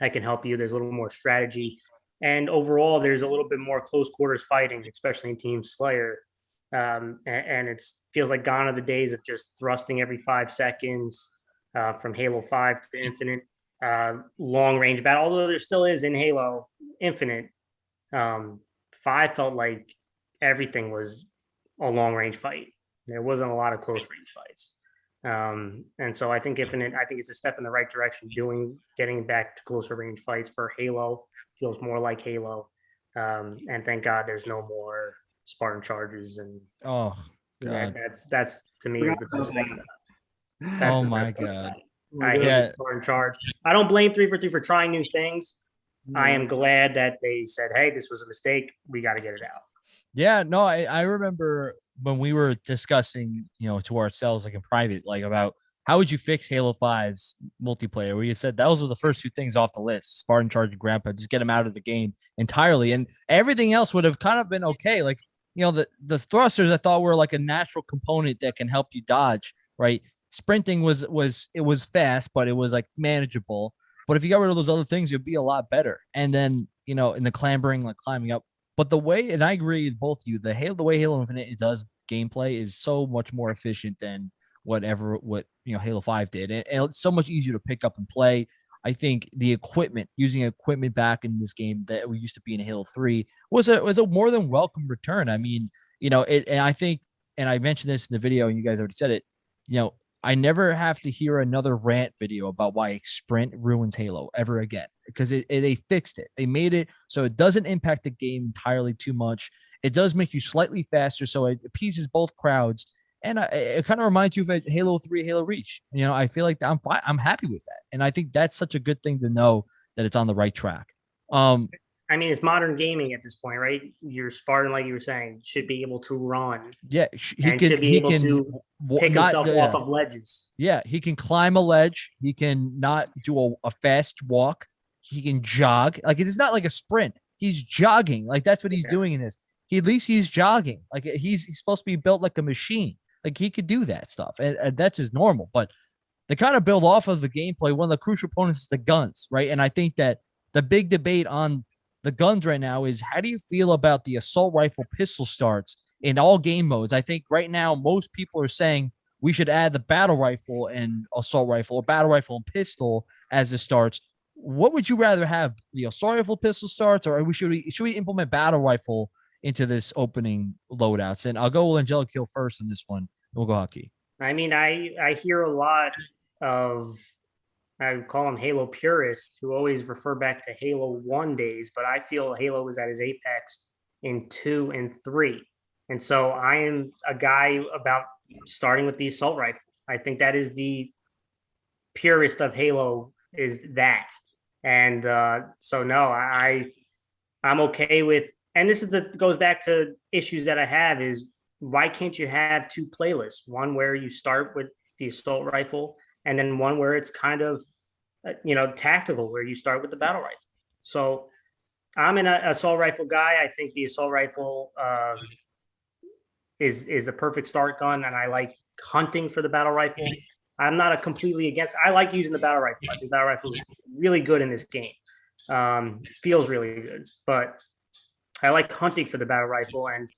that can help you. There's a little more strategy and overall, there's a little bit more close quarters fighting, especially in Team Slayer. Um, and, and it feels like gone are the days of just thrusting every five seconds uh, from Halo 5 to Infinite. Uh, long range battle, although there still is in Halo Infinite. Um, five felt like everything was a long range fight. There wasn't a lot of close range fights. Um, and so I think Infinite, I think it's a step in the right direction, doing getting back to closer range fights for Halo feels more like Halo. Um, and thank God there's no more Spartan charges and Oh, that, God. that's that's to me is the best thing. That's Oh my best part about God. I hate Yeah. Spartan charge. I don't blame 343 for trying new things. I mm. am glad that they said, "Hey, this was a mistake. We got to get it out." Yeah, no, I, I remember when we were discussing, you know, to ourselves, like in private, like about how would you fix Halo 5's multiplayer? We had said those were the first two things off the list Spartan Charge and Ground Pound, just get them out of the game entirely. And everything else would have kind of been okay. Like, you know, the, the thrusters I thought were like a natural component that can help you dodge, right? Sprinting was, was, it was fast, but it was like manageable. But if you got rid of those other things, you'd be a lot better. And then, you know, in the clambering, like climbing up, but the way, and I agree with both of you, the Halo, the way Halo Infinite does gameplay is so much more efficient than whatever what you know Halo Five did, and, and it's so much easier to pick up and play. I think the equipment, using equipment back in this game that we used to be in Halo Three, was a was a more than welcome return. I mean, you know, it, and I think, and I mentioned this in the video, and you guys already said it. You know, I never have to hear another rant video about why Sprint ruins Halo ever again because it, it- they fixed it. They made it so it doesn't impact the game entirely too much. It does make you slightly faster, so it appeases both crowds, and I, it kind of reminds you of Halo Three, Halo Reach. You know, I feel like I'm fine. I'm happy with that, and I think that's such a good thing to know that it's on the right track. Um, I mean, it's modern gaming at this point, right? Your Spartan, like you were saying, should be able to run yeah, he can should be he able can to pick not- himself yeah. off of ledges. Yeah, he can climb a ledge. He can not do a, a fast walk. He can jog. Like it is not like a sprint. He's jogging. Like that's what he's Yeah. doing in this. He at least he's jogging. Like he's he's supposed to be built like a machine. Like he could do that stuff, and, and that's just normal. But they kind of build off of the gameplay. One of the crucial components is the guns, right? And I think that the big debate on the guns right now is how do you feel about the assault rifle pistol starts in all game modes? I think right now most people are saying we should add the battle rifle and assault rifle or battle rifle and pistol as it starts. What would you rather have? The assault rifle pistol starts, or we should we should we implement battle rifle into this opening loadouts? And I'll go with Angelic Kill first in this one. We'll go Haki. I mean, I I hear a lot of I call them Halo purists who always refer back to Halo One days, but I feel Halo was at his apex in two and three, and so I am a guy about starting with the assault rifle. I think that is the purest of Halo is that, and uh, so no, I I'm okay with, and this is the goes back to issues that I have is why can't you have two playlists? One where you start with the assault rifle, and then one where it's kind of, uh, you know, tactical, where you start with the battle rifle. So, I'm an uh, assault rifle guy. I think the assault rifle um, is is the perfect start gun, and I like hunting for the battle rifle. I'm not a completely against. I like using the battle rifle. I think battle rifle is really good in this game. Um, feels really good, but I like hunting for the battle rifle, and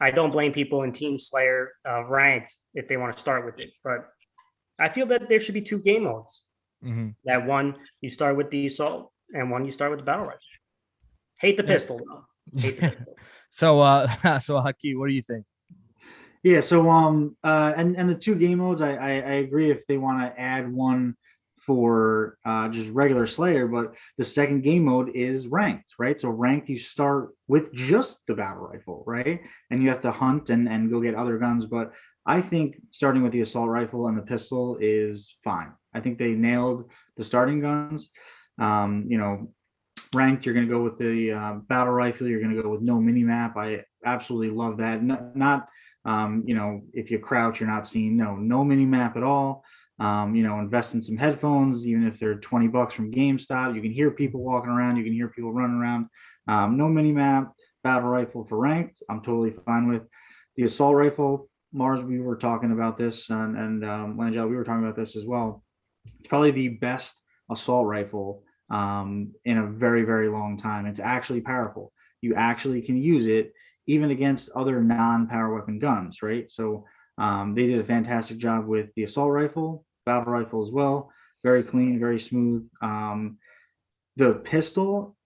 I don't blame people in Team Slayer uh, ranked if they want to start with it. But I feel that there should be two game modes. Mm-hmm. That one you start with the assault, and one you start with the battle rifle. Hate the pistol though. Hate the pistol. so, uh, so Haki, what do you think? Yeah, so um uh and and the two game modes, I I, I agree if they want to add one for uh just regular Slayer, but the second game mode is ranked, right? So ranked, you start with just the battle rifle, right? And you have to hunt and and go get other guns, but I think starting with the assault rifle and the pistol is fine. I think they nailed the starting guns. Um, you know, ranked, you're going to go with the uh, battle rifle. You're going to go with no mini map. I absolutely love that. Not, not um, you know, if you crouch, you're not seen. No, no mini map at all. Um, you know, invest in some headphones, even if they're 20 bucks from GameStop. You can hear people walking around. You can hear people running around. Um, no mini map, battle rifle for ranked. I'm totally fine with the assault rifle. Mars, we were talking about this, and, and um, Langell, we were talking about this as well. It's probably the best assault rifle um, in a very, very long time. It's actually powerful. You actually can use it even against other non-power weapon guns, right? So um, they did a fantastic job with the assault rifle, battle rifle as well. Very clean, very smooth. Um, the pistol,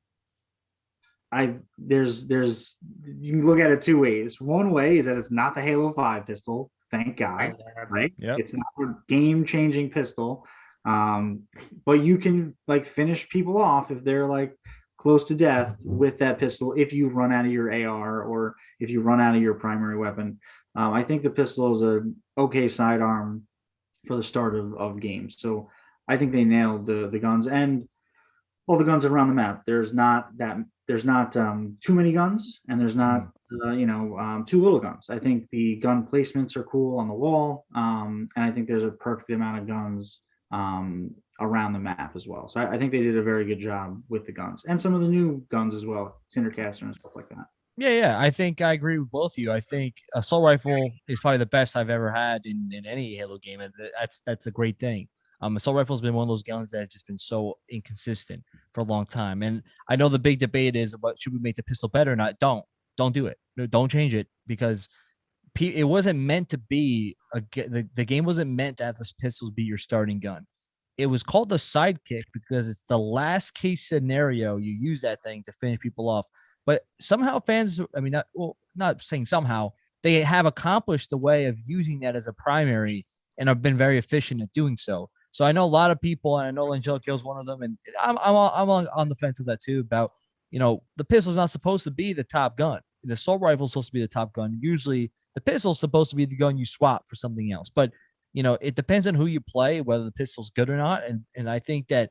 I there's there's you can look at it two ways. One way is that it's not the Halo Five pistol, thank God, right? Yep. It's not a game-changing pistol, um, but you can like finish people off if they're like close to death with that pistol if you run out of your AR or if you run out of your primary weapon. Um, I think the pistol is a okay sidearm for the start of, of games. So I think they nailed the the guns and all the guns around the map. There's not that there's not um, too many guns and there's not uh, you know um, too little guns. I think the gun placements are cool on the wall, um, and I think there's a perfect amount of guns um, around the map as well. So I, I think they did a very good job with the guns and some of the new guns as well, Cindercaster and stuff like that. Yeah, yeah. I think I agree with both of you. I think a assault rifle is probably the best I've ever had in, in any Halo game. And that's that's a great thing. Um, assault rifle's been one of those guns that has just been so inconsistent for a long time. And I know the big debate is about should we make the pistol better or not? Don't don't do it. No, don't change it because it wasn't meant to be a the, the game wasn't meant to have this pistols be your starting gun. It was called the sidekick because it's the last case scenario you use that thing to finish people off. But somehow fans, I mean, not well, not saying somehow they have accomplished the way of using that as a primary and have been very efficient at doing so. So I know a lot of people, and I know Angelica is one of them, and I'm I'm on- I'm on, the fence of that too. About you know the pistol's not supposed to be the top gun. The assault rifle is supposed to be the top gun. Usually the pistol's supposed to be the gun you swap for something else. But you know it depends on who you play, whether the pistol's good or not. And and I think that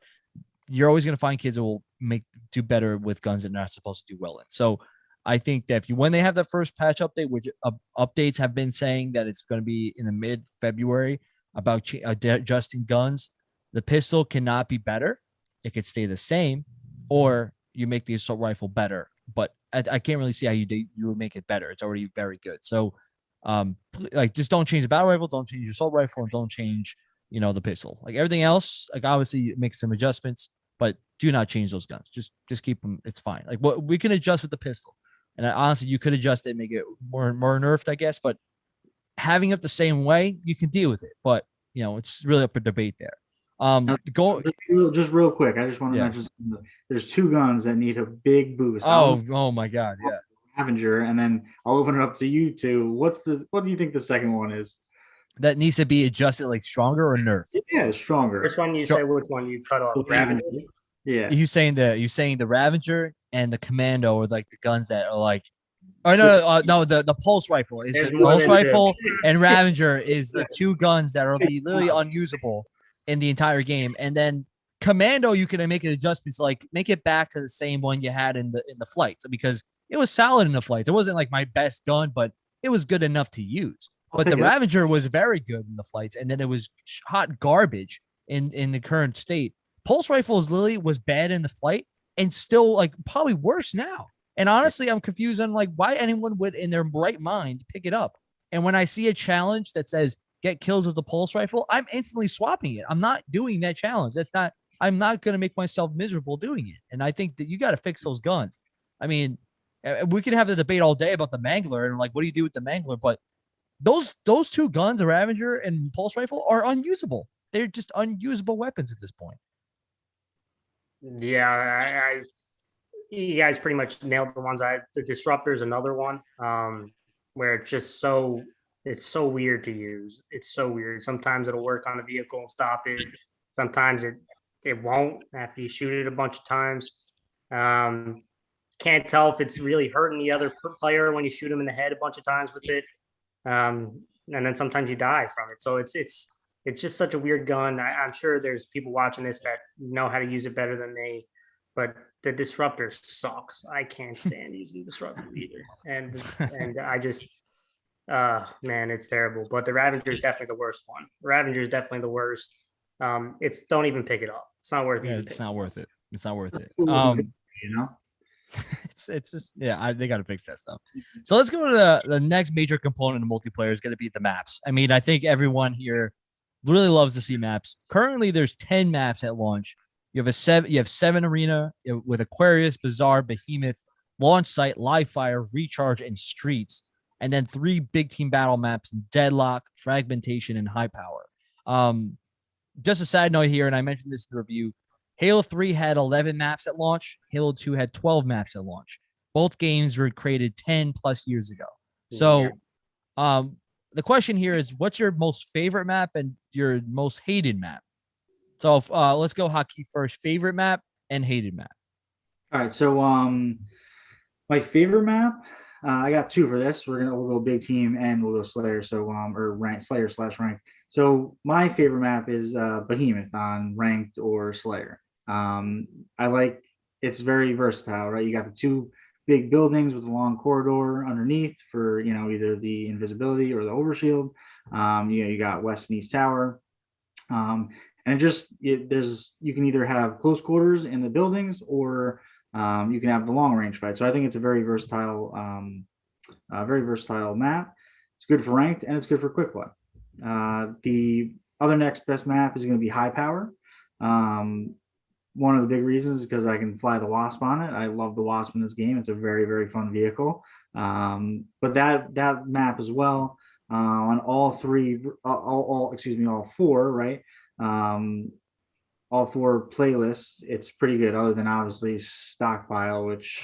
you're always going to find kids that will make do better with guns that they're not supposed to do well in. So I think that if you when they have that first patch update, which uh, updates have been saying that it's going to be in the mid February about adjusting guns, the pistol cannot be better. It could stay the same, or you make the assault rifle better. But I, I can't really see how you do, you would make it better. It's already very good. So, um, like just don't change the battle rifle, don't change your assault rifle, and don't change you know the pistol. Like everything else, like obviously make some adjustments, but do not change those guns. Just just keep them. It's fine. Like what we can adjust with the pistol. And I, honestly, you could adjust it, make it more more nerfed, I guess. But having it the same way, you can deal with it. But you know, it's really up for debate there. Um, Now, go. Just real, just real quick, I just want to Yeah. mention something. there's two guns that need a big boost. Oh, oh my God, yeah. Avenger, and then I'll open it up to you two. What's the what do you think the second one is? That needs to be adjusted like stronger or nerfed. Yeah, stronger. Which one you Sure. say? Which one you cut off? The Ravager? Ravager. Yeah. You saying the you saying the Ravager and the Commando are like the guns that are like, or no, no, uh, no, the the pulse rifle is There's the pulse rifle and Ravager is the two guns that are be literally unusable in the entire game. And then Commando, you can make an adjustments like make it back to the same one you had in the in the flights because it was solid in the flights. It wasn't like my best gun, but it was good enough to use. But the. Ravager was very good in the flights, and then it was hot garbage in in the current state. Pulse rifles Lily was bad in the flight and still like probably worse now. And honestly, I'm confused on like why anyone would in their right mind pick it up. And when I see a challenge that says get kills with the pulse rifle, I'm instantly swapping it. I'm not doing that challenge. That's not I'm not going to make myself miserable doing it. And I think that you got to fix those guns. I mean, we can have the debate all day about the Mangler and like what do you do with the Mangler, but those those two guns, the Ravager and pulse rifle, are unusable. They're just unusable weapons at this point. Yeah, I, I you guys pretty much nailed the ones. I the disruptor is another one, um, where it's just so it's so weird to use. It's so weird. Sometimes it'll work on a vehicle and stop it. Sometimes it it won't after you shoot it a bunch of times. Um, can't tell if it's really hurting the other player when you shoot him in the head a bunch of times with it. Um, and then sometimes you die from it. So it's it's it's just such a weird gun. I, I'm sure there's people watching this that know how to use it better than me, but the disruptor sucks. I can't stand using disruptor either, and and I just, uh, man, it's terrible. But the Ravager is definitely the worst one. Ravager is definitely the worst. Um, it's don't even pick it up. It's not worth it. Yeah, even it's not worth it. It's not worth it. Um, You know. it's it's just yeah, I, they got to fix that stuff. So let's go to the the next major component of multiplayer is going to be the maps. I mean, I think everyone here really loves to see maps. Currently, there's ten maps at launch. You have a seven. You have seven arena with Aquarius, Bazaar, Behemoth, Launch Site, Live Fire, Recharge, and Streets, and then three big team battle maps: Deadlock, Fragmentation, and High Power. Um, just a side note here, and I mentioned this in the review. Halo 3 had 11 maps at launch. Halo 2 had 12 maps at launch. Both games were created 10 plus years ago. So, um, the question here is what's your most favorite map and your most hated map? So, uh, let's go Haki first. Favorite map and hated map. All right, so um, my favorite map, uh, I got two for this. We're gonna we'll go big team and we'll go Slayer. So um, or rank Slayer slash rank. So my favorite map is uh, Behemoth on ranked or Slayer. Um, I like it's very versatile, right? You got the two big buildings with a long corridor underneath for you know either the invisibility or the overshield. Um, you know, you got west and east tower. Um, and just it, there's you can either have close quarters in the buildings or um, you can have the long range fight. So I think it's a very versatile, um, uh, very versatile map. It's good for ranked and it's good for quick play. Uh, the other next best map is going to be high power. Um, one of the big reasons is because I can fly the Wasp on it. I love the Wasp in this game. It's a very, very fun vehicle. Um, but that that map as well uh, on all three, all, all excuse me, all four, right? Um, all four playlists, it's pretty good. Other than obviously stockpile, which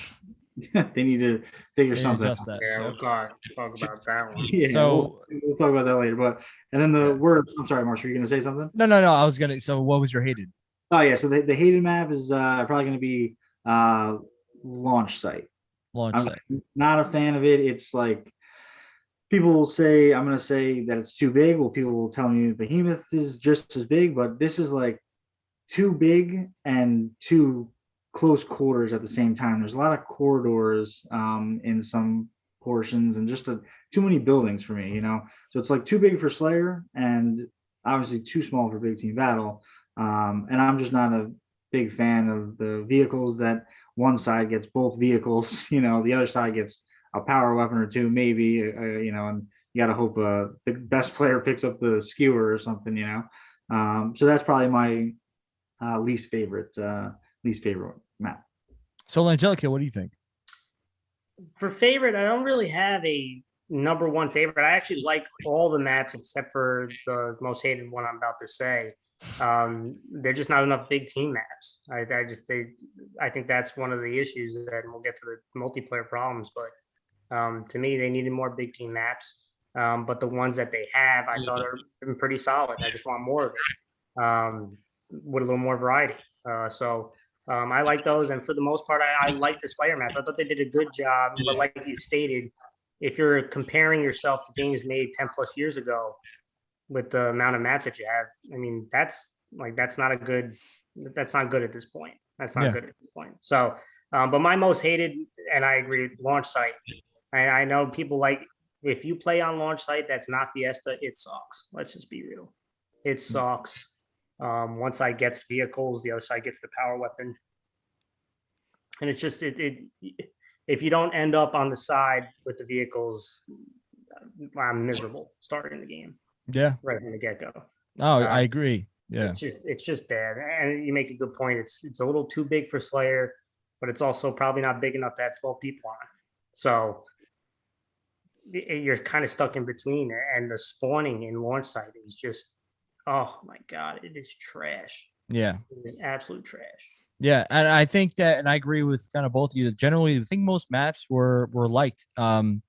they need to figure They something. adjust out. that. Yeah, we'll talk, talk about that one. Yeah, So- we'll, we'll talk about that later. But and then the word. I'm sorry, Marshall. You're gonna say something? No, no, no. I was gonna. So, what was your hated? Oh yeah. So the, the hated map is uh, probably gonna be uh, launch site. Launch I'm site. not a fan of it. It's like people will say I'm gonna say that it's too big. Well, people will tell me Behemoth is just as big, but this is like too big and too close quarters at the same time. There's a lot of corridors um, in some portions and just a, too many buildings for me, you know. So it's like too big for Slayer and obviously too small for Big Team Battle. Um, and I'm just not a big fan of the vehicles that one side gets both vehicles, you know, the other side gets a power weapon or two, maybe, uh, you know, and you got to hope uh, the best player picks up the skewer or something, you know. Um, so that's probably my uh, least favorite, uh, least favorite map. So, Angelica, what do you think? For favorite, I don't really have a number one favorite. I actually like all the maps except for the most hated one I'm about to say. Um, they're just not enough big team maps. I, I just they, I think that's one of the issues that and we'll get to the multiplayer problems. But um, to me, they needed more big team maps. Um, but the ones that they have, I thought are been pretty solid. I just want more of it um, with a little more variety. Uh, so um, I like those, and for the most part, I, I like the Slayer map. I thought they did a good job. But like you stated, if you're comparing yourself to games made 10 plus years ago with the amount of maps that you have, I mean, that's like that's not a good that's not good at this point. That's not Yeah. good at this point. So, um, but my most hated, and I agree, launch site. I, I know people like if you play on launch site that's not Fiesta, it sucks. Let's just be real. It sucks. Um, one side gets vehicles, the other side gets the power weapon. And it's just it, it if you don't end up on the side with the vehicles, I'm miserable starting the game Yeah. right from the get go. Oh, Uh, I agree. Yeah. It's just it's just bad. And you make a good point. It's it's a little too big for Slayer, but it's also probably not big enough to have 12 people on. So you're kind of stuck in between and the spawning in launch site is just oh my god, it is trash. Yeah. It is absolute trash. Yeah, and I think that, and I agree with kind of both of you. that Generally, I think most maps were were liked. Um,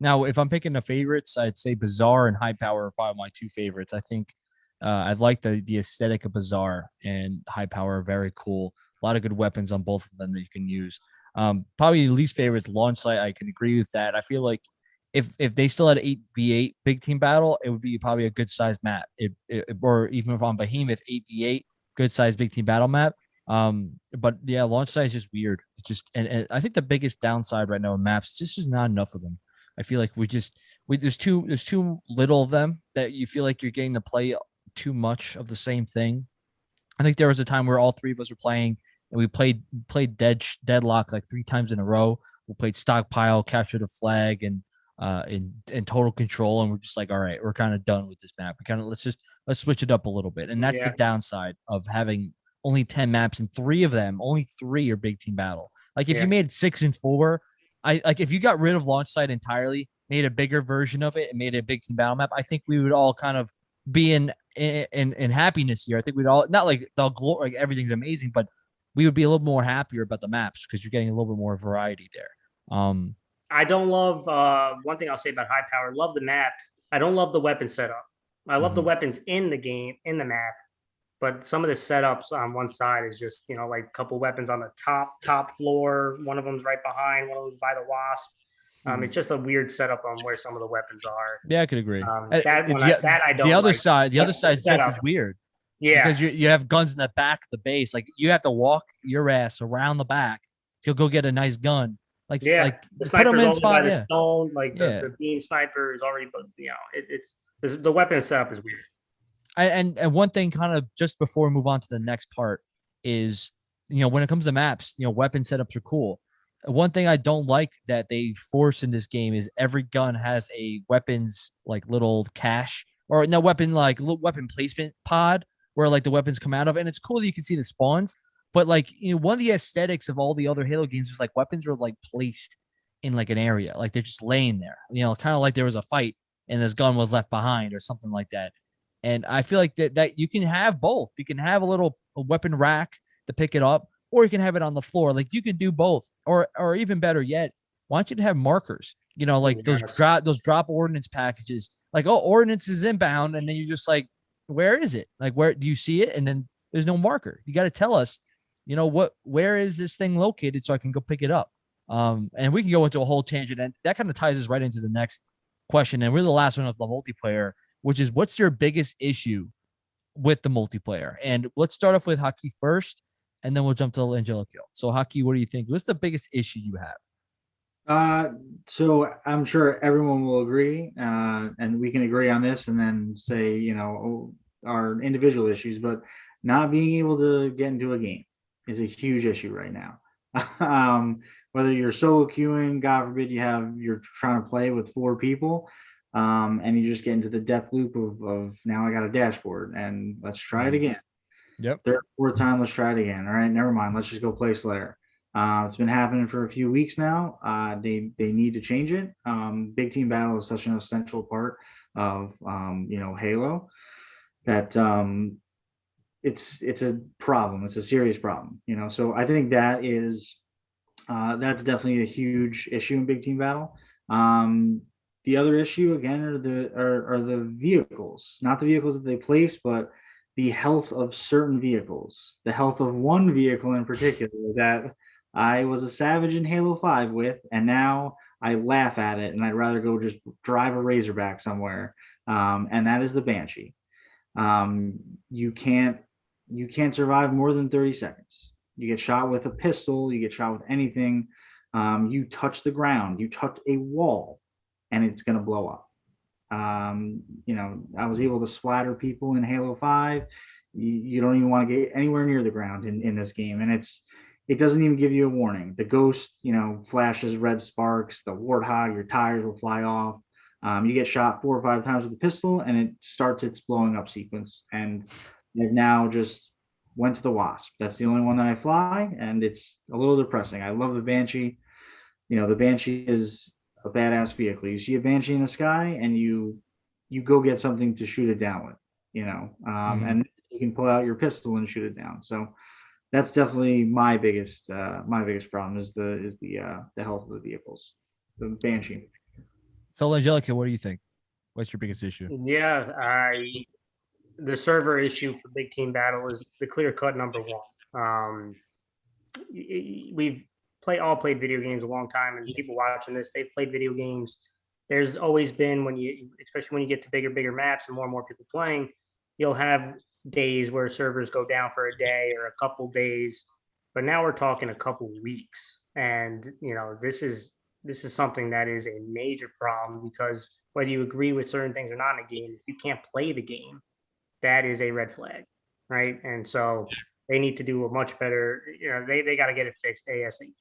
now, if I'm picking the favorites, I'd say Bazaar and High Power are probably my two favorites. I think uh, I like the the aesthetic of Bazaar and High Power. are Very cool. A lot of good weapons on both of them that you can use. Um, probably least favorite is Launch Site. I can agree with that. I feel like if if they still had eight v eight big team battle, it would be probably a good sized map. It, it, or even if on Behemoth eight v eight, good sized big team battle map. Um, but yeah, launch site is just weird. It's just, and, and I think the biggest downside right now in maps, just is not enough of them. I feel like we just, we there's too there's too little of them that you feel like you're getting to play too much of the same thing. I think there was a time where all three of us were playing and we played played dead deadlock like three times in a row. We played stockpile, capture the flag, and uh in in total control, and we're just like, all right, we're kind of done with this map. We kind of let's just let's switch it up a little bit, and that's Yeah. the downside of having only 10 maps and three of them, only three are big team battle. Like if Yeah. you made six and four, I like if you got rid of launch site entirely, made a bigger version of it and made it a big team battle map, I think we would all kind of be in in in, in happiness here. I think we'd all not like the glory like everything's amazing, but we would be a little more happier about the maps because you're getting a little bit more variety there. Um I don't love uh, one thing I'll say about high power. Love the map. I don't love the weapon setup. I love the Mhm. weapons in the game in the map, but some of the setups on one side is just you know like a couple weapons on the top top floor. One of them's right behind. One of them's by the wasp. Um, it's just a weird setup on where some of the weapons are. yeah, I could agree. Um, that, uh, the- I, that I don't. the other like. side, the other side side's just as weird. yeah, because you, you have guns in the back of the base. Like you have to walk your ass around the back to go get a nice gun. Like Yeah, like the put them sniper's in by spot. the Yeah. stone. Like the, Yeah. the beam sniper is already, but you know, it, it's the weapon setup is weird. And and one thing, kind of just before we move on to the next part, is you know when it comes to maps, you know weapon setups are cool. One thing I don't like that they force in this game is every gun has a weapons like little cache or no weapon like weapon placement pod where like the weapons come out of, and it's cool that you can see the spawns. But like you know, one of the aesthetics of all the other Halo games was like weapons were like placed in like an area, like they're just laying there. You know, kind of like there was a fight and this gun was left behind or something like that. And I feel like that that you can have both. You can have a little a weapon rack to pick it up, or you can have it on the floor. Like you can do both, or or even better yet, why don't you have markers? You know, like those drop those drop ordnance packages. Like oh, ordnance is inbound, and then you're just like, where is it? Like where do you see it? And then there's no marker. You got to tell us, you know what? Where is this thing located so I can go pick it up? Um, and we can go into a whole tangent, and that kind of ties us right into the next question. And we're the last one of the multiplayer which is what's your biggest issue with the multiplayer? And let's start off with Haki first, and then we'll jump to Angelico. So, Haki, what do you think? What's the biggest issue you have? Uh, so I'm sure everyone will agree, uh, and we can agree on this and then say, you know, oh, our individual issues, but not being able to get into a game is a huge issue right now. um, whether you're solo queuing, God forbid you have, you're trying to play with four people, um, and you just get into the death loop of, of now I got a dashboard and let's try it Mhm. again. Yep. Third, fourth time, let's try it again. All right, never mind. Let's just go play Slayer. Uh, it's been happening for a few weeks now. Uh, they they need to change it. Um, Big team battle is such an essential part of um, you know Halo that um, it's it's a problem. It's a serious problem. You know, so I think that is uh, that's definitely a huge issue in big team battle. Um, the other issue again are the are, are the vehicles, not the vehicles that they place, but the health of certain vehicles. The health of one vehicle in particular that I was a savage in Halo 5 with, and now I laugh at it and I'd rather go just drive a Razorback somewhere. Um, and that is the Banshee. Um, you can't you can't survive more than 30 seconds. You get shot with a pistol, you get shot with anything. Um, you touch the ground, you touch a wall, and it's gonna blow up. Um, you know, I was able to splatter people in Halo 5. You, you don't even want to get anywhere near the ground in, in this game. And it's it doesn't even give you a warning. The ghost, you know, flashes red sparks, the warthog, your tires will fly off. Um, you get shot four or five times with a pistol and it starts its blowing up sequence. And they've now just went to the wasp. That's the only one that I fly, and it's a little depressing. I love the Banshee. You know, the Banshee is a badass vehicle. You see a Banshee in the sky and you you go get something to shoot it down with, you know. Um, Mhm. and you can pull out your pistol and shoot it down. So that's definitely my biggest uh my biggest problem is the is the uh the health of the vehicles. The Banshee. So, Angelica, what do you think? What's your biggest issue? Yeah, I the server issue for Big Team Battle is the clear cut number one. Um, y- y- we've play all played video games a long time, and people watching this, they've played video games. There's always been when you, especially when you get to bigger, bigger maps and more and more people playing, you'll have days where servers go down for a day or a couple days. But now we're talking a couple weeks, and you know this is this is something that is a major problem because whether you agree with certain things or not in a game, if you can't play the game, that is a red flag, right? And so they need to do a much better, you know, they, they got to get it fixed ASAP.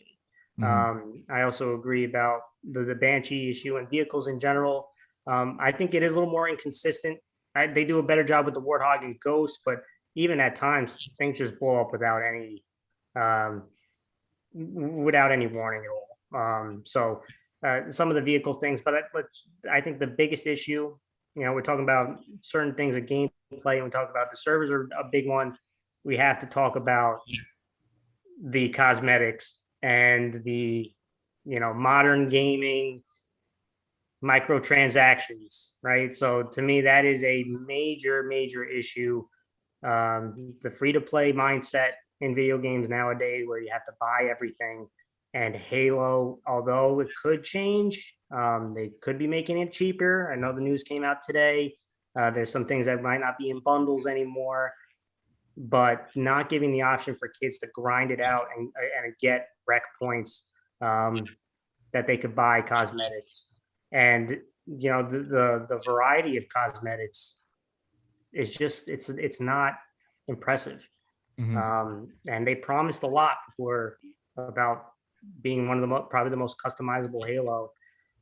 Mhm. Um, I also agree about the, the Banshee issue and vehicles in general. Um, I think it is a little more inconsistent. I, they do a better job with the Warthog and Ghost, but even at times things just blow up without any um, without any warning at all. Um, so uh, some of the vehicle things, but I, but I think the biggest issue, you know, we're talking about certain things of gameplay, and we talk about the servers are a big one. We have to talk about the cosmetics and the you know modern gaming microtransactions right? So to me that is a major major issue. Um, the free to play mindset in video games nowadays where you have to buy everything and halo although it could change um, they could be making it cheaper. I know the news came out today. Uh, there's some things that might not be in bundles anymore but not giving the option for kids to grind it out and, and get rec points um, that they could buy cosmetics. And you know the, the the variety of cosmetics is just it's it's not impressive. Mhm. um, and they promised a lot before about being one of the probably the most customizable halo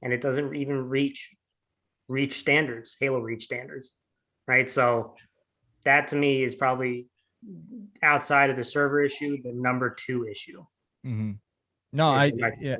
and it doesn't even reach reach standards halo reach standards right? So that to me is probably outside of the server issue the number two issue Mhm. No, I yeah,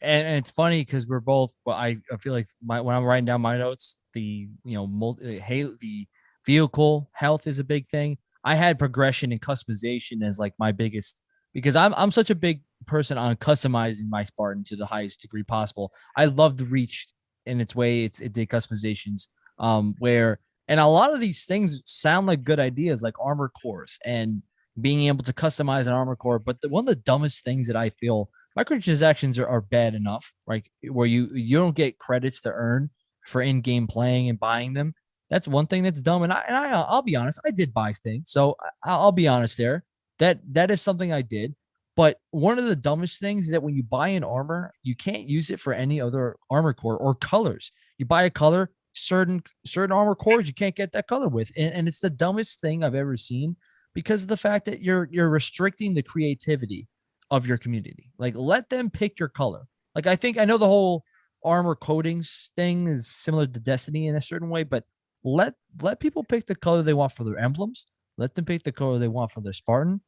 and, and it's funny because we're both. Well, I, I feel like my when I'm writing down my notes, the you know multi, hey, the vehicle health is a big thing. I had progression and customization as like my biggest because I'm I'm such a big person on customizing my Spartan to the highest degree possible. I love the reach in its way. It's it did customizations um where and a lot of these things sound like good ideas like armor cores and being able to customize an armor core. But the, one of the dumbest things that I feel microtransactions are, are bad enough, right? Where you you don't get credits to earn for in-game playing and buying them. That's one thing that's dumb. And I and I I'll be honest, I did buy things, so I, I'll be honest there. That that is something I did. But one of the dumbest things is that when you buy an armor, you can't use it for any other armor core or colors. You buy a color, certain certain armor cores you can't get that color with, and, and it's the dumbest thing I've ever seen because of the fact that you're you're restricting the creativity of your community. Like let them pick your color. Like I think I know the whole armor coatings thing is similar to Destiny in a certain way, but let let people pick the color they want for their emblems. Let them pick the color they want for their Spartan,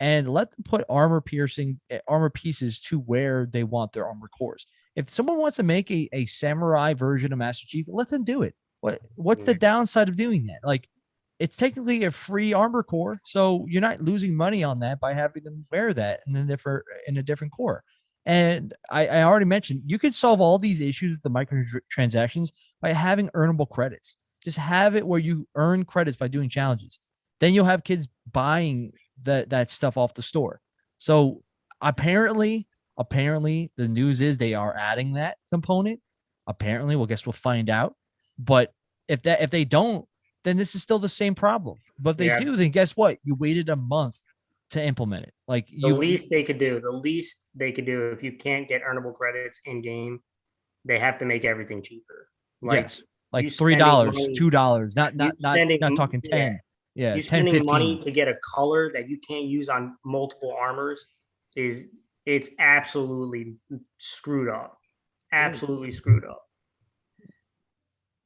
and let them put armor piercing eh, armor pieces to where they want their armor cores. If someone wants to make a, a samurai version of Master Chief, let them do it. What what's the downside of doing that? Like it's technically a free armor core, so you're not losing money on that by having them wear that and in a different in a different core. And I, I already mentioned you could solve all these issues with the microtransactions by having earnable credits. Just have it where you earn credits by doing challenges. Then you'll have kids buying that that stuff off the store. So apparently, apparently the news is they are adding that component. Apparently, well, guess we'll find out. But if that if they don't, then this is still the same problem. But if they Yeah. do, then guess what? You waited a month to implement it. Like the you least they could do, the least they could do if you can't get earnable credits in game, they have to make everything cheaper. Like yes, like three dollars, two dollars, not not not spending not talking ten. Yeah, you 10, spending 15. money to get a color that you can't use on multiple armors is it's absolutely screwed up. Absolutely screwed up.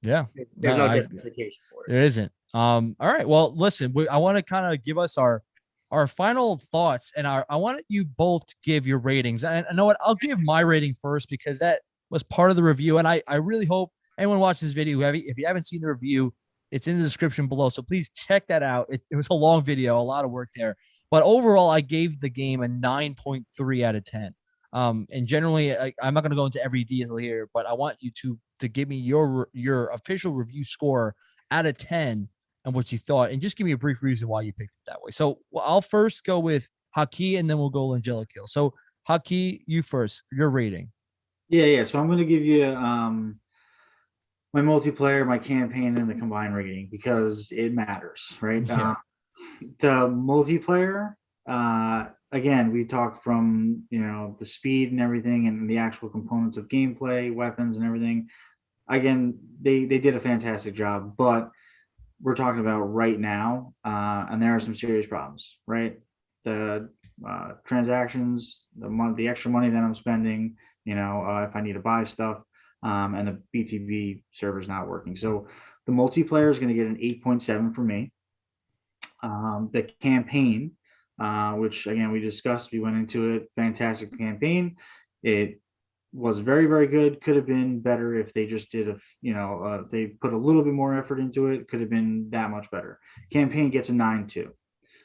Yeah, There's No, no I- justification for it. There isn't. Um, all right. Well, listen, we, I want to kind of give us our our final thoughts and our I want you both to give your ratings. And I know what I'll give my rating first because that was part of the review. And I I really hope anyone watching this video, if you haven't seen the review, it's in the description below. So please check that out. It, it was a long video, a lot of work there. But overall, I gave the game a 9.3 out of 10. Um, and generally, I, I'm not going to go into every detail here, but I want you to to give me your your official review score out of 10 and what you thought, and just give me a brief reason why you picked it that way. So well, I'll first go with Haki, and then we'll go Kill. So Haki, you first. Your rating. Yeah, yeah. So I'm going to give you um my multiplayer, my campaign, and the combined rating because it matters, right? Yeah. Uh, the multiplayer, uh, again, we talked from you know the speed and everything, and the actual components of gameplay, weapons, and everything. Again, they they did a fantastic job, but we're talking about right now, uh, and there are some serious problems, right? The uh, transactions, the money, the extra money that I'm spending, you know, uh, if I need to buy stuff, um, and the BTB is not working. So the multiplayer is going to get an 8.7 for me. Um, the campaign, uh, which again we discussed. We went into it. Fantastic campaign. It was very very good. Could have been better if they just did a you know uh, they put a little bit more effort into it. Could have been that much better. Campaign gets a nine two.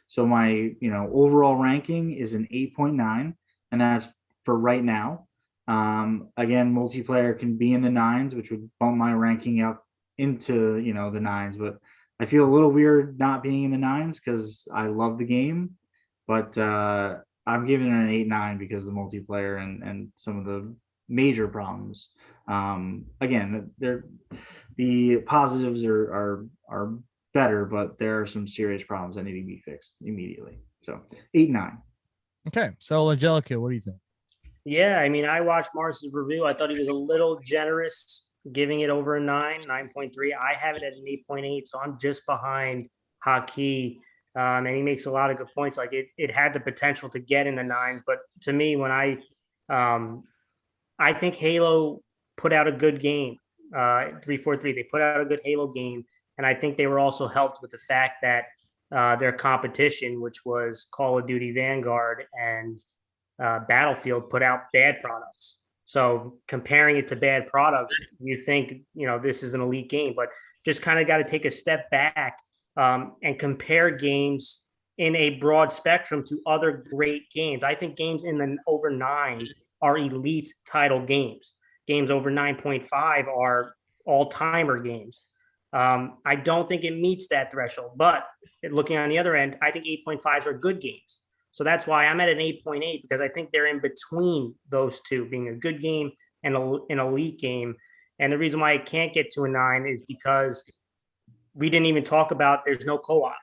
So my you know overall ranking is an eight point nine, and that's for right now. Um, again, multiplayer can be in the nines, which would bump my ranking up into you know the nines, but I feel a little weird not being in the nines because I love the game, but uh, I'm giving it an eight nine because of the multiplayer and and some of the major problems. Um, again, they're the positives are are are better, but there are some serious problems that need to be fixed immediately. So eight nine. Okay, so Angelica, what do you think? Yeah, I mean, I watched Mars's review. I thought he was a little generous, giving it over a nine, nine point three. I have it at an eight point eight, so I'm just behind Haki. Um, and he makes a lot of good points. Like it, it had the potential to get in the nines, but to me, when I, um, I think Halo put out a good game. Uh, three four three. They put out a good Halo game, and I think they were also helped with the fact that uh, their competition, which was Call of Duty Vanguard and uh, Battlefield put out bad products. So comparing it to bad products, you think you know this is an elite game, but just kind of got to take a step back um, and compare games in a broad spectrum to other great games. I think games in the over nine are elite title games. Games over 9.5 are all timer games. Um, I don't think it meets that threshold, but looking on the other end, I think 8.5s are good games. So that's why I'm at an 8.8 because I think they're in between those two, being a good game and a, an elite game. And the reason why I can't get to a nine is because we didn't even talk about there's no co-op,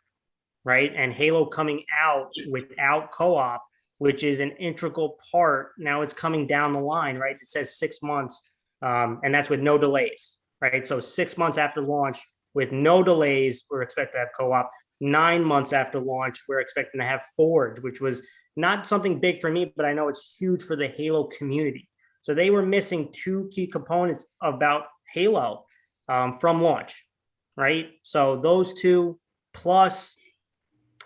right? And Halo coming out without co-op, which is an integral part. Now it's coming down the line, right? It says six months, um, and that's with no delays, right? So six months after launch with no delays, we're expected to have co-op nine months after launch, we're expecting to have Forge, which was not something big for me, but I know it's huge for the Halo community. So they were missing two key components about Halo um, from launch, right? So those two plus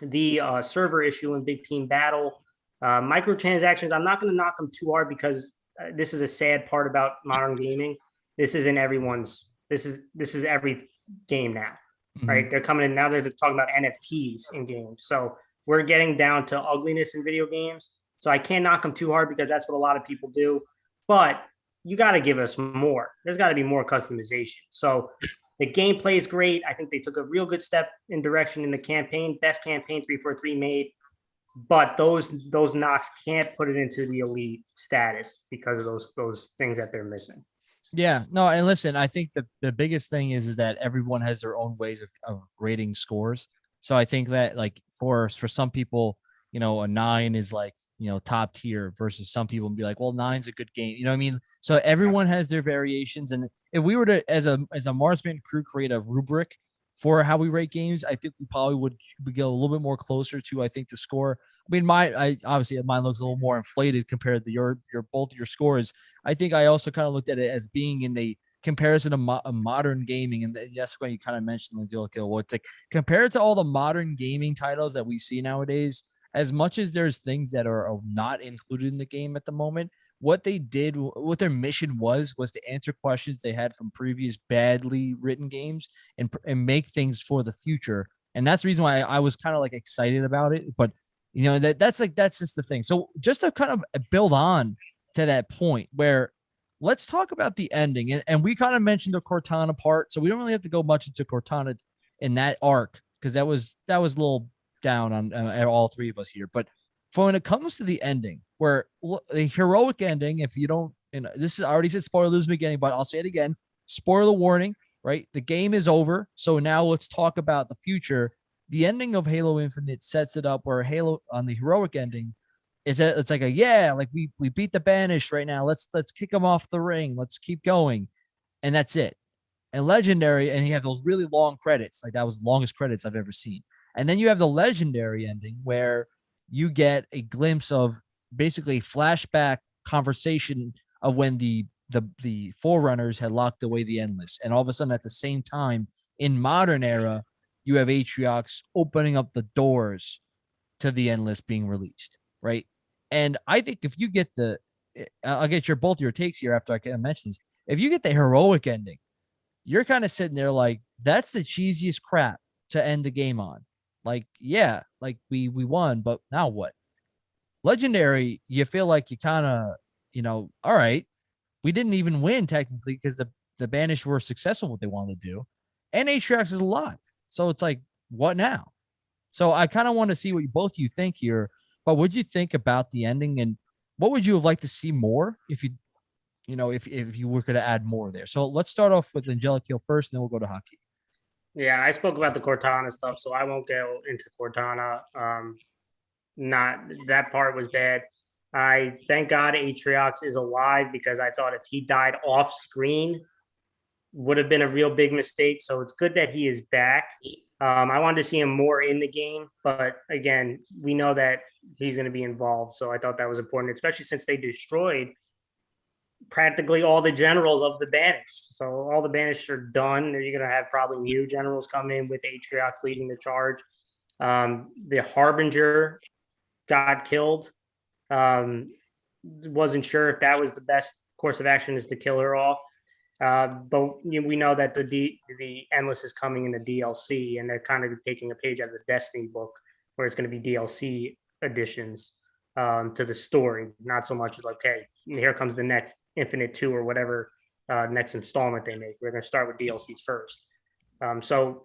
the uh, server issue in Big Team Battle, uh, microtransactions. I'm not going to knock them too hard because uh, this is a sad part about modern gaming. This isn't everyone's. This is this is every game now Mhm. right? They're coming in now. They're talking about NFTs in games. So we're getting down to ugliness in video games. So I can't knock them too hard because that's what a lot of people do. But you got to give us more. There's got to be more customization. So the gameplay is great. I think they took a real good step in direction in the campaign. Best campaign 343 made. But those those knocks can't put it into the elite status because of those those things that they're missing. Yeah, no, and listen, I think the the biggest thing is, is that everyone has their own ways of, of rating scores. So I think that like for for some people, you know, a nine is like you know top tier versus some people be like, well, nine's a good game. You know what I mean? So everyone has their variations, and if we were to as a as a Marsman crew create a rubric for how we rate games, I think we probably would we go a little bit more closer to I think the score. I mean, my I obviously uh, mine looks a little more inflated compared to your your both your scores. I think I also kind of looked at it as being in the comparison of mo- uh, modern gaming, and uh, that's when you kind of mentioned the deal kill. It's like compared to all the modern gaming titles that we see nowadays. As much as there's things that are not included in the game at the moment, what they did, what their mission was, was to answer questions they had from previous badly written games and and make things for the future. And that's the reason why I was kind of like excited about it. But you know that that's like that's just the thing. So just to kind of build on to that point where let's talk about the ending. And, and we kind of mentioned the Cortana part, so we don't really have to go much into Cortana in that arc because that was that was a little down on uh, all three of us here. But for when it comes to the ending, where the heroic ending, if you don't, you know, this is I already said spoilers the beginning, but I'll say it again. Spoiler warning, right? The game is over. So now let's talk about the future. The ending of Halo Infinite sets it up where Halo on the heroic ending is that it's like a yeah, like we we beat the banished right now. Let's let's kick them off the ring. Let's keep going. And that's it. And legendary, and you have those really long credits. Like that was the longest credits I've ever seen. And then you have the legendary ending where you get a glimpse of basically flashback conversation of when the the the forerunners had locked away the endless and all of a sudden at the same time in modern era you have Atriox opening up the doors to the endless being released, right? And I think if you get the, eh, I'll get your both your takes here after I can mention this. If you get the heroic ending, you're kind of sitting there like that's the cheesiest crap to end the game on. Like, yeah, like we we won, but now what? Legendary, you feel like you kind of, you know, all right, we didn't even win technically because the the banished were successful what they wanted to do, and Atriox is alive. So it's like, what now? So I kind of want to see what both you think here. But what would you think about the ending, and what would you have liked to see more if you, you know, if if you were going to add more there? So let's start off with Angelic Heel first, and then we'll go to Haki. Yeah, I spoke about the Cortana stuff, so I won't go into Cortana. Um, not that part was bad. I thank God Atriox is alive because I thought if he died off screen, would have been a real big mistake. So it's good that he is back. Um, I wanted to see him more in the game, but again, we know that he's going to be involved. So I thought that was important, especially since they destroyed practically all the generals of the banished. So all the banished are done. You're going to have probably new generals come in with Atriox leading the charge. Um, the Harbinger got killed. Um, wasn't sure if that was the best course of action is to kill her off. Uh, but you know, we know that the D, the endless is coming in the DLC, and they're kind of taking a page out of the Destiny book, where it's going to be DLC additions um, to the story, not so much like, okay, here comes the next Infinite Two or whatever uh, next installment they make. We're going to start with DLCs first. Um, so,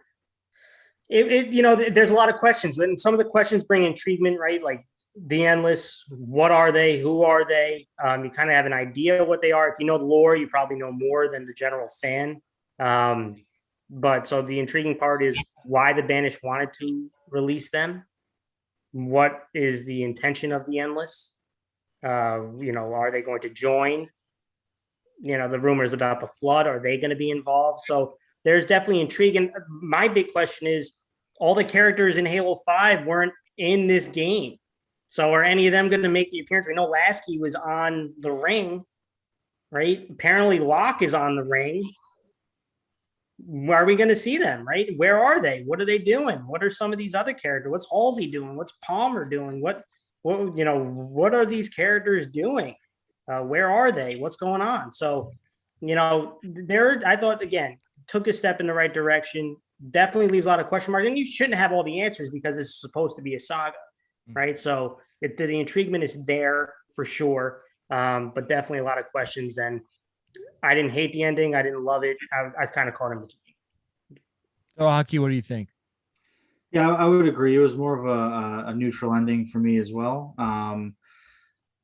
it, it you know, th- there's a lot of questions, and some of the questions bring intriguement, right? Like the endless what are they who are they? Um, you kind of have an idea what they are. If you know the lore you probably know more than the general fan. Um, but so the intriguing part is why the banished wanted to release them. What is the intention of the endless uh, you know are they going to join? You know the rumors about the flood are they going to be involved? So there's definitely intrigue and my big question is all the characters in halo 5 weren't in this game so are any of them going to make the appearance? We know Lasky was on the ring, right? Apparently Locke is on the ring. Where are we going to see them, right? Where are they? What are they doing? What are some of these other characters? What's Halsey doing? What's Palmer doing? What, what, you know, what are these characters doing? Uh, where are they? What's going on? So, you know, there, I thought again, took a step in the right direction. Definitely leaves a lot of question marks, and you shouldn't have all the answers because it's supposed to be a saga right? So it, the intriguement is there for sure, um, but definitely a lot of questions. And I didn't hate the ending. I didn't love it. I, I was kind of caught in between. So Haki, what do you think? Yeah, I I would agree. It was more of a, a- a neutral ending for me as well. Um,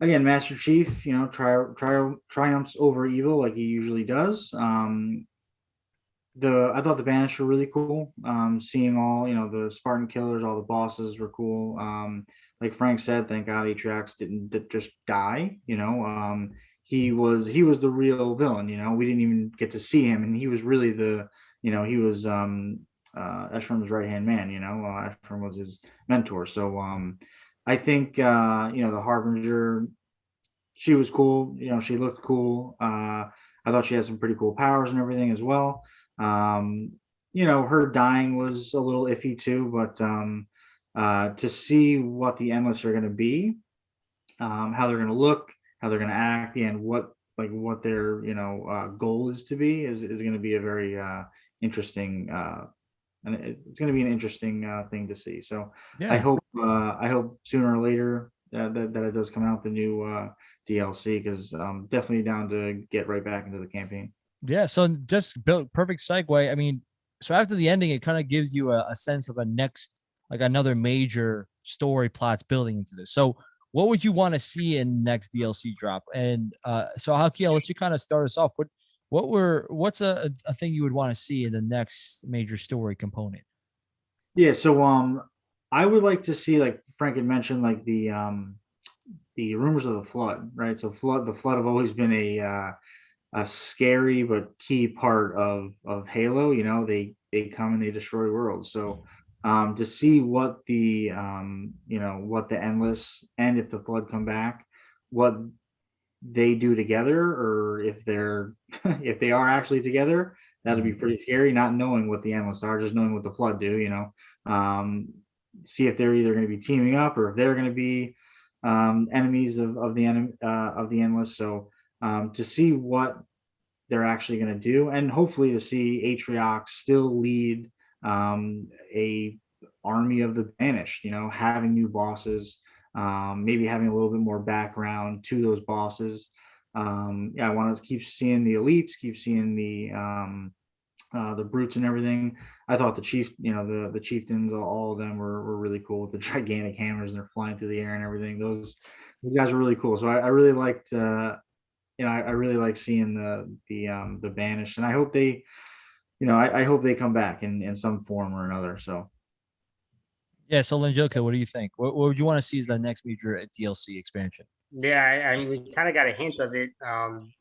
again, Master Chief, you know, tri- tri- triumphs over evil like he usually does. Um, the I thought the Banished were really cool. Um, seeing all you know the Spartan killers, all the bosses were cool. Um, like Frank said, thank God Atriox didn't d- just die. You know, um, he was he was the real villain. You know, we didn't even get to see him, and he was really the you know he was um, uh, Escharum's right hand man. You know, uh, Eschrom was his mentor. So um, I think uh, you know the Harbinger. She was cool. You know, she looked cool. Uh, I thought she had some pretty cool powers and everything as well. Um, you know, her dying was a little iffy too, but um, uh, to see what the endless are going to be, um, how they're going to look, how they're going to act, and what like what their you know uh, goal is to be is is going to be a very uh, interesting. Uh, and it's going to be an interesting uh, thing to see. So yeah. I hope uh, I hope sooner or later uh, that that it does come out the new uh, DLC because I'm definitely down to get right back into the campaign. Yeah. So just built perfect segue. I mean, so after the ending, it kind of gives you a, a sense of a next, like another major story plots building into this. So what would you want to see in next DLC drop? And uh, so Haki, I'll let you kind of start us off. What what were what's a, a thing you would want to see in the next major story component? Yeah, so um I would like to see like Frank had mentioned like the um the rumors of the flood, right? So flood the flood have always been a uh a scary but key part of of Halo, you know, they they come and they destroy worlds. So um to see what the um you know what the endless and if the flood come back, what they do together or if they're if they are actually together that'd be pretty scary, not knowing what the endless are, just knowing what the flood do, you know. Um, see if they're either going to be teaming up or if they're going to be um, enemies of, of the enemy uh, of the endless. So um, to see what they're actually going to do, and hopefully to see Atriox still lead um, a army of the banished. You know, having new bosses, um, maybe having a little bit more background to those bosses. Um, yeah, I want to keep seeing the elites, keep seeing the um, uh, the brutes and everything. I thought the chief, you know, the the chieftains, all, of them were, were really cool with the gigantic hammers and they're flying through the air and everything. Those, those guys were really cool. So I, I really liked, uh, you know, I, I really like seeing the the um, the banished, and I hope they, you know, I, I hope they come back in in some form or another. So Yeah. So Linjoka, what do you think? What, what would you want to see as the next major uh, DLC expansion? Yeah, I, I mean, we kind of got a hint of it. Um,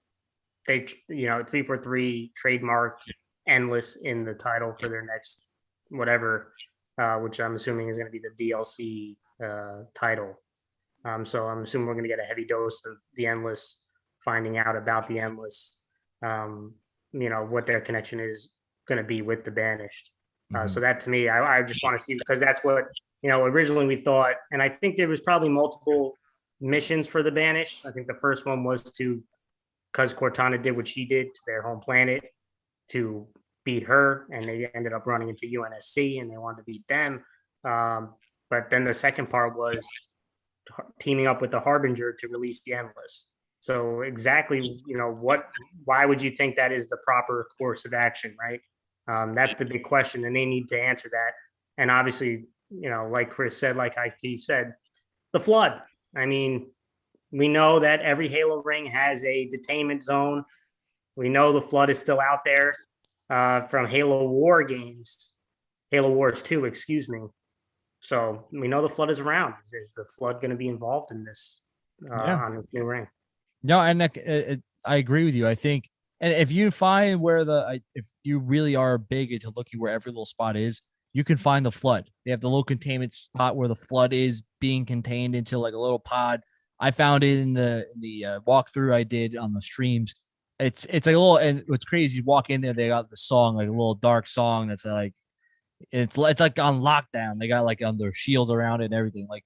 they, you know, three four three trademarked endless in the title for their next whatever, uh, which I'm assuming is going to be the DLC uh, title. Um, so I'm assuming we're going to get a heavy dose of the endless, finding out about the endless, um, you know, what their connection is going to be with the banished. Uh, Mhm. so that to me, I, I just want to see because that's what you know. Originally, we thought, and I think there was probably multiple missions for the banished. I think the first one was to, because Cortana did what she did to their home planet, to beat her, and they ended up running into UNSC, and they wanted to beat them. Um, but then the second part was teaming up with the Harbinger to release the Endless. So exactly, you know, what? Why would you think that is the proper course of action, right? Um, that's the big question, and they need to answer that. And obviously, you know, like Chris said, like he said, the flood. I mean, we know that every Halo ring has a detainment zone. We know the flood is still out there uh, from Halo War games, Halo Wars 2, excuse me. So we know the flood is around. Is, is the flood going to be involved in this uh, Yeah. on this new ring? No, and I, I agree with you. I think, and if you find where the, if you really are big into looking where every little spot is, you can find the flood. They have the little containment spot where the flood is being contained into like a little pod. I found it in the in the uh, walkthrough I did on the streams. It's it's like a little, and what's crazy, you walk in there, they got the song like a little dark song that's like, it's it's like on lockdown. They got like on their shields around it and everything. Like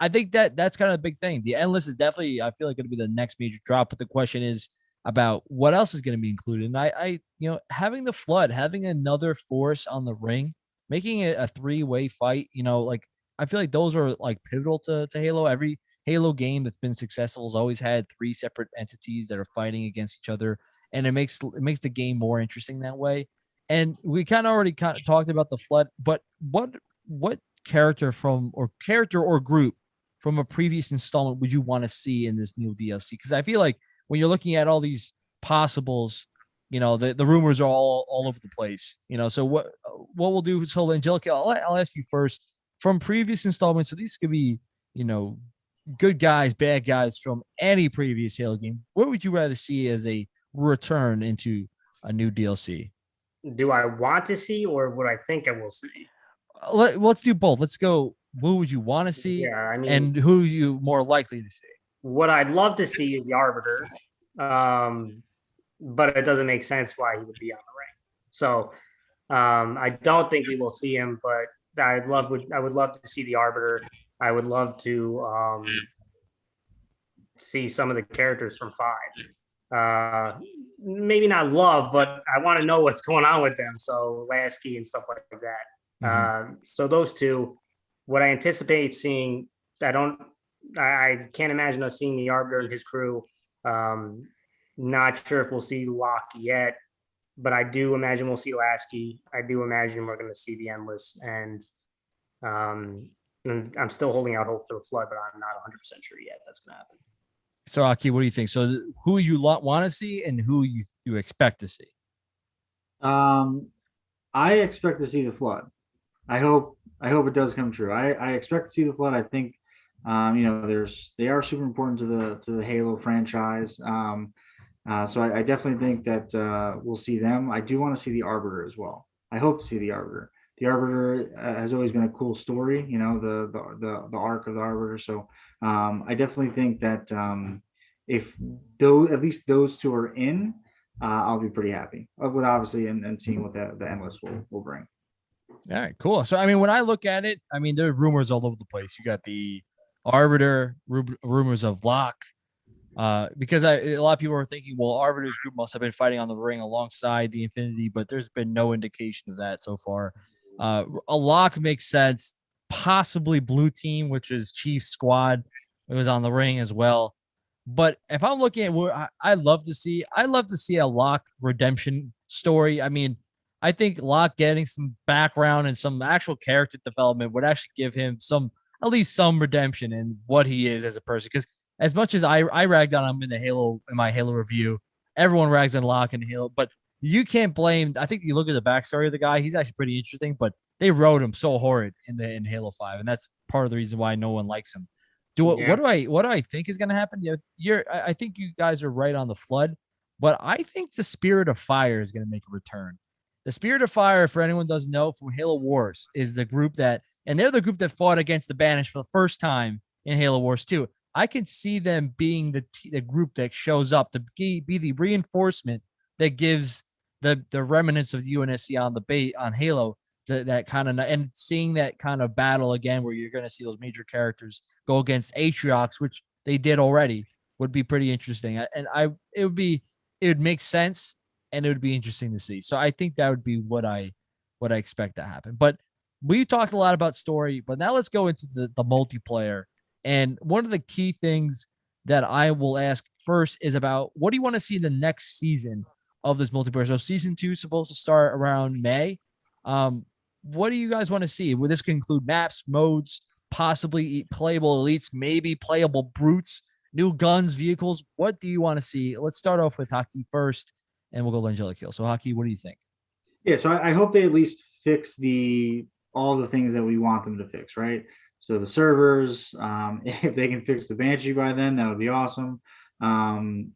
I think that that's kind of a big thing. The endless is definitely, I feel like, going to be the next major drop. But the question is about what else is going to be included. And I, I, you know, having the flood, having another force on the ring, making it a three-way fight. You know, like I feel like those are like pivotal to to Halo. Every Halo game that's been successful has always had three separate entities that are fighting against each other, and it makes it makes the game more interesting that way. And we kind of already kind of talked about the flood, but what what character from or character or group from a previous installment would you want to see in this new DLC? Because I feel like when you're looking at all these possibles, you know, the, the rumors are all all over the place. You know, so what what we'll do? So Angelica, I'll, I'll ask you first from previous installments. So these could be, you know, good guys, bad guys from any previous Halo game. What would you rather see as a return into a new DLC? Do I want to see, or what I think I will see? Let, let's do both. Let's go. Who would you want to see, Yeah, I mean, and who you more likely to see? what I'd love to see is the Arbiter, um, but it doesn't make sense why he would be on the ring. So um, I don't think we will see him, but I'd love would I would love to see the Arbiter. I would love to um, see some of the characters from Five. Uh, maybe not love, but I want to know what's going on with them. So Lasky and stuff like that. Mhm. Um, so those two, what I anticipate seeing, I don't, I, I can't imagine us seeing the Arbiter and his crew. Um, not sure if we'll see Locke yet, but I do imagine we'll see Lasky. I do imagine we're going to see the Endless, and um, and I'm still holding out hope for the Flood, but I'm not 100 percent sure yet that's going to happen. So Haki, what do you think? So who you want to see and who you you expect to see? Um, I expect to see the flood. I hope I hope it does come true. I, I expect to see the flood. I think um, you know, there's they are super important to the to the Halo franchise. Um, uh, so I, I definitely think that uh, we'll see them. I do want to see the Arbiter as well. I hope to see the Arbiter. The Arbiter uh, has always been a cool story, you know, the the the, the arc of the Arbiter. So um, I definitely think that um, if those at least those two are in, uh, I'll be pretty happy uh, with obviously and, and seeing what the, the endless will, will bring. All right, cool. So I mean, when I look at it, I mean, there are rumors all over the place. You got the Arbiter, ru- rumors of Locke, uh, because I, a lot of people are thinking, well, Arbiter's group must have been fighting on the ring alongside the Infinity, but there's been no indication of that so far. Uh, a Locke makes sense. Possibly Blue Team, which is Chief Squad, it was on the ring as well. But if I'm looking at where I, I love to see, I love to see a Locke redemption story. I mean, I think Locke getting some background and some actual character development would actually give him some, at least some redemption in what he is as a person. Because as much as I I ragged on him in the Halo in my Halo review, everyone rags on Locke in Halo, but you can't blame. I think you look at the backstory of the guy; he's actually pretty interesting. But they wrote him so horrid in the in Halo Five, and that's part of the reason why no one likes him. Do Yeah. what do I what do I think is going to happen? You're I I think you guys are right on the flood, but I think the Spirit of Fire is going to make a return. The Spirit of Fire, for anyone doesn't know, from Halo Wars, is the group that, and they're the group that fought against the Banished for the first time in Halo Wars 2. I can see them being the the group that shows up to be, be the reinforcement that gives the the remnants of the UNSC on the bait on Halo that that kind of and seeing that kind of battle again where you're going to see those major characters go against Atriox, which they did already, would be pretty interesting. And I it would be it would make sense and it would be interesting to see. So I think that would be what I what I expect to happen. But we talked a lot about story, but now let's go into the the multiplayer. And one of the key things that I will ask first is about what do you want to see in the next season of this multiplayer? So season two is supposed to start around May. Um, what do you guys want to see? Would this include maps, modes, possibly playable elites, maybe playable brutes, new guns, vehicles? What do you want to see? Let's start off with Haki first, and we'll go Hill. So Haki, what do you think? Yeah, so I, I hope they at least fix the all the things that we want them to fix, right? So the servers, um, if they can fix the Banshee by then, that would be awesome. Um,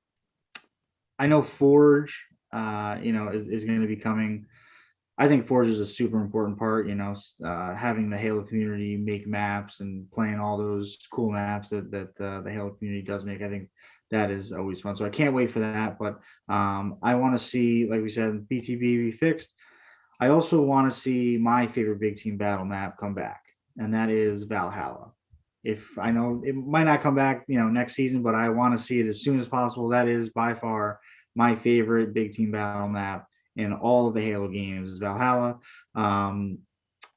I know Forge, uh, you know, is, is going to be coming. I think Forge is a super important part, you know, uh, having the Halo community make maps and playing all those cool maps that that uh, the Halo community does make. I think that is always fun. So I can't wait for that. But um, I want to see, like we said, BTB be fixed. I also want to see my favorite big team battle map come back, and that is Valhalla. If I know it might not come back, you know, next season, but I want to see it as soon as possible. That is by far my favorite big team battle map in all of the Halo games is Valhalla. Um,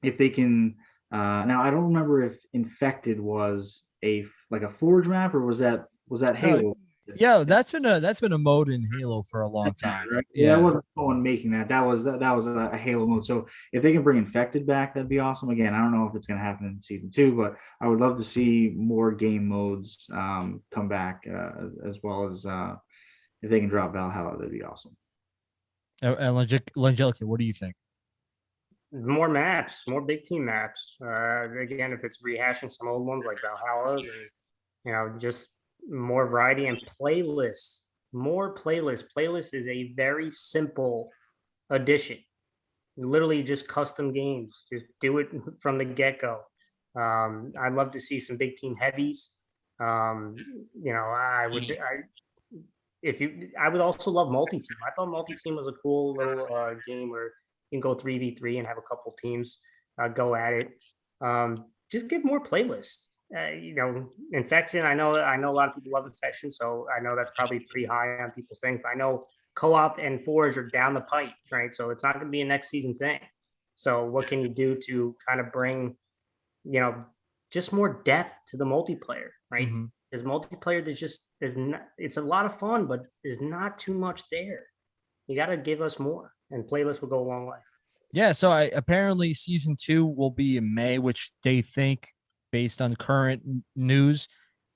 if they can, uh, now I don't remember if Infected was a like a Forge map or was that was that Halo? Yeah, that's been a that's been a mode in Halo for a long time. Right? Yeah, that wasn't someone making that. That was that, that was a, a Halo mode. So if they can bring Infected back, that'd be awesome. Again, I don't know if it's going to happen in season two, but I would love to see more game modes um, come back, uh, as well as uh, if they can drop Valhalla, that'd be awesome. Uh, And Angelic- Angelica, what do you think? more maps, more big team maps. Uh, again, if it's rehashing some old ones like Valhalla, then, you know, just more variety and playlists, more playlists. Playlist is a very simple addition. Literally just custom games. Just do it from the get go. Um, I'd love to see some big team heavies. Um, you know, I would, I, if you, I would also love multi team. I thought multi team was a cool little uh, game where you can go 3v3 and have a couple teams uh, go at it. Um, just give more playlists. Uh, you know, infection. I know. I know a lot of people love infection, so I know that's probably pretty high on people's things. I know co-op and forge are down the pipe, right? So it's not going to be a next season thing. So what can you do to kind of bring, you know, just more depth to the multiplayer, right? Mhm. There's multiplayer. There's just there's not. It's a lot of fun, but there's not too much there. You got to give us more, and playlists will go a long way. Yeah, so I apparently season two will be in May, which they think, based on current news,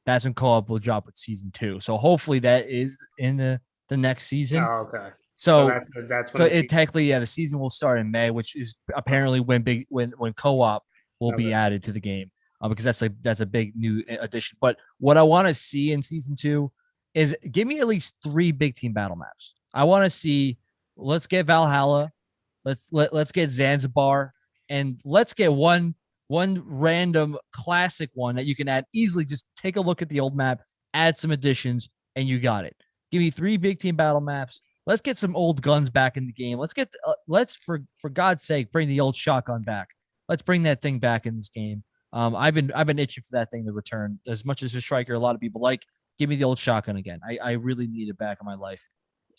that's when co-op will drop with season two. So hopefully that is in the the next season. Oh, okay. so that's that's so it technically yeah the season will start in May, which is apparently when big when when co-op will be added to the game uh, because that's like that's a big new addition. But what I want to see in season two is give me at least three big team battle maps. I want to see. Let's get Valhalla. Let's let let's get Zanzibar, and let's get one one random classic one that you can add easily. Just take a look at the old map, add some additions, and you got it. Give me three big team battle maps let's get some old guns back in the game. Let's get uh, let's for for God's sake bring the old shotgun back. Let's bring that thing back in this game. Um, I've been I've been itching for that thing to return. As much as a striker, a lot of people like. Give me the old shotgun again. I, I really need it back in my life.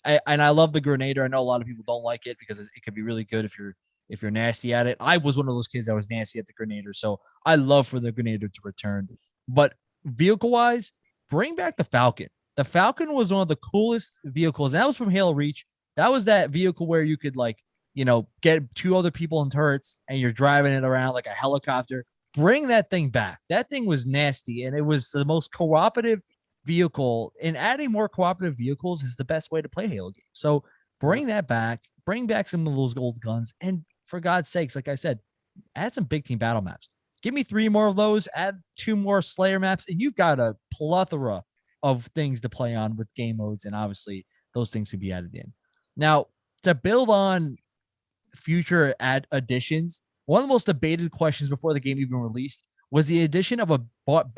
I, and I love the Grenader. I know a lot of people don't like it because it could be really good if you're if you're nasty at it. I was one of those kids that was nasty at the Grenader, so I love for the Grenader to return. But vehicle wise, bring back the Falcon. The Falcon was one of the coolest vehicles. That was from Halo Reach. That was that vehicle where you could like, you know, get two other people in turrets and you're driving it around like a helicopter. Bring that thing back. That thing was nasty and it was the most cooperative vehicle. And adding more cooperative vehicles is the best way to play Halo games. So bring that back. Bring back some of those old guns. And for God's sakes, like I said, add some big team battle maps. Give me three more of those, add two more Slayer maps, and you've got a plethora of things to play on with game modes. And obviously, those things can be added in. Now, to build on future ad additions, one of the most debated questions before the game even released was the addition of a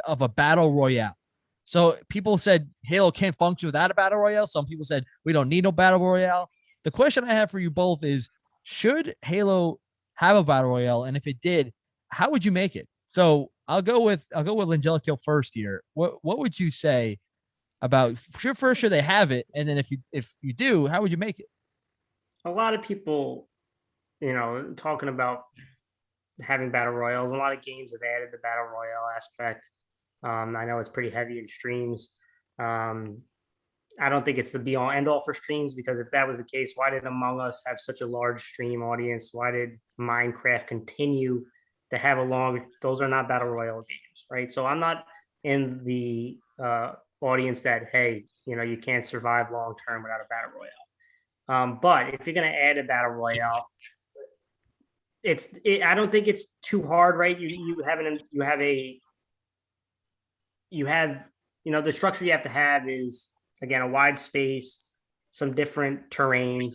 of a battle royale. So people said Halo can't function without a battle royale. Some people said we don't need no battle royale. The question I have for you both is: Should Halo have a battle royale? And if it did, how would you make it? So I'll go with I'll go with Angelico first here. What what would you say about sure first should they have it, and then if you if you do, how would you make it? A lot of people, you know, talking about having battle royals. A lot of games have added the battle royale aspect. Um, I know it's pretty heavy in streams. Um, I don't think it's the be all end all for streams because if that was the case, why did Among Us have such a large stream audience? Why did Minecraft continue to have a long? Those are not battle royale games, right? So I'm not in the uh, audience that hey, you know, you can't survive long term without a battle royale. Um, but if you're going to add a battle royale, it's it, I don't think it's too hard, right? You you have an you have a you have, you know, the structure you have to have is again a wide space, some different terrains,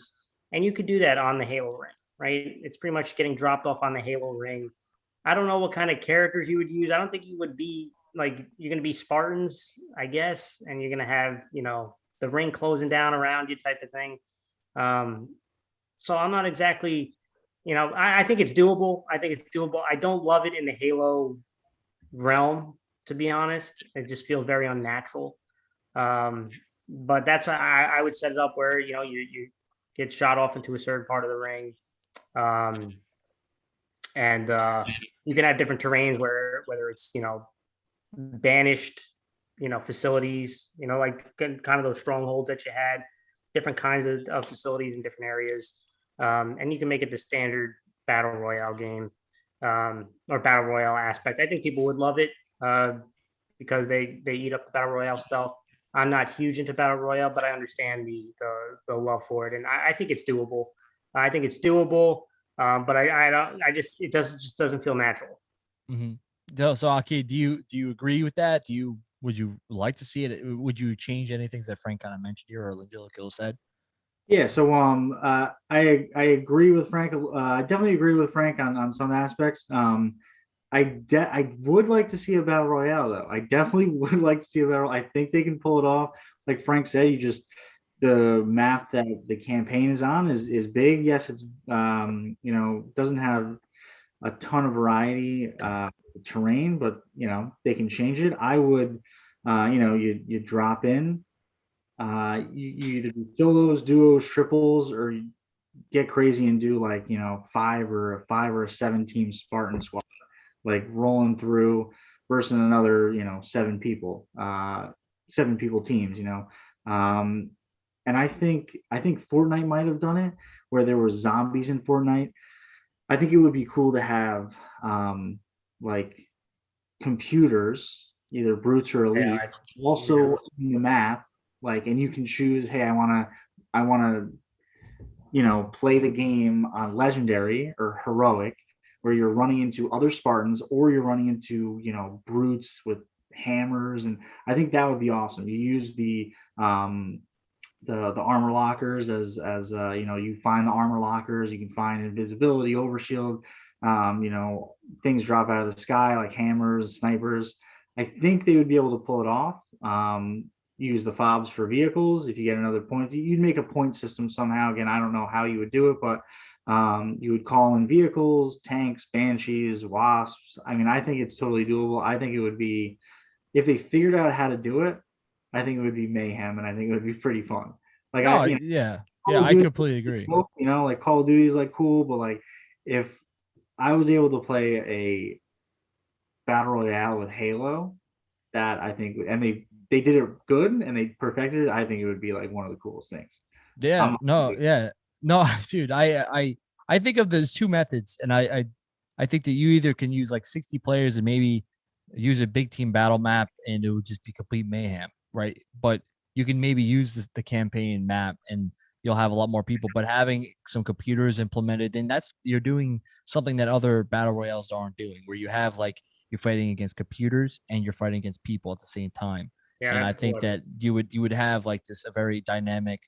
and you could do that on the Halo ring, right? It's pretty much getting dropped off on the Halo ring. I don't know what kind of characters you would use. I don't think you would be like you're gonna be Spartans, I guess, and you're gonna have, you know, the ring closing down around you type of thing. Um, so I'm not exactly, you know, I, I think it's doable. I think it's doable. I don't love it in the Halo realm to be honest. It just feels very unnatural. Um, but that's I, I would set it up where you know you you get shot off into a certain part of the ring, um, and uh, you can have different terrains where whether it's you know banished you know facilities, you know like kind of those strongholds that you had, different kinds of, of facilities in different areas, um, and you can make it the standard battle royale game um, or battle royale aspect. I think people would love it uh, because they they eat up the battle royale stealth. I'm not huge into battle royale, but I understand the the, the love for it, and I, I, think it's doable. I think it's doable, um, but I I don't I just it doesn't just doesn't feel natural. Mm-hmm. So, Haki, do you do you agree with that? Do you would you like to see it? Would you change anything that Frank kind of mentioned here or Angelico said? Yeah, so um, uh, I I agree with Frank. Uh, I definitely agree with Frank on on some aspects. Um, I de- I would like to see a battle royale though. I definitely would like to see a battle. I think they can pull it off. Like Frank said, you just the map that the campaign is on is is big. Yes, it's um you know doesn't have a ton of variety uh terrain, but you know they can change it. I would uh you know you you drop in uh you, you either do solos, duos, triples, or get crazy and do like you know five or a five or seven team Spartan squad like rolling through versus another, you know, seven people, uh, seven people teams, you know. Um, and I think I think Fortnite might have done it where there were zombies in Fortnite. I think it would be cool to have um, like computers, either brutes or elite, yeah, also yeah. in the map, like, and you can choose, hey, I want to, I want to, you know, play the game on legendary or heroic, where you're running into other Spartans or you're running into, you know, brutes with hammers. And I think that would be awesome. You use the, um, the, the armor lockers as, as, uh, you know, you find the armor lockers, you can find invisibility, overshield, um, you know, things drop out of the sky like hammers, snipers. I think they would be able to pull it off. Um, use the fobs for vehicles. If you get another point, you'd make a point system somehow. Again, I don't know how you would do it, but um, you would call in vehicles, tanks, banshees, wasps. I mean, I think it's totally doable. I think it would be if they figured out how to do it. I think it would be mayhem, and I think it would be pretty fun. Like, Oh, I, you know, yeah. Call Yeah, I completely agree. cool, You know, like Call of Duty is like cool, but like if I was able to play a battle royale with Halo, that I think, and they they did it good and they perfected it. I think it would be like one of the coolest things. Yeah, I'm- no, yeah, no, dude. I I I think of those two methods, and I I I think that you either can use like sixty players and maybe use a big team battle map, and it would just be complete mayhem, right? But you can maybe use this, the campaign map, and you'll have a lot more people. But having some computers implemented, then that's you're doing something that other battle royales aren't doing, where you have like you're fighting against computers and you're fighting against people at the same time Yeah, and I think cool. that you would you would have like this a very dynamic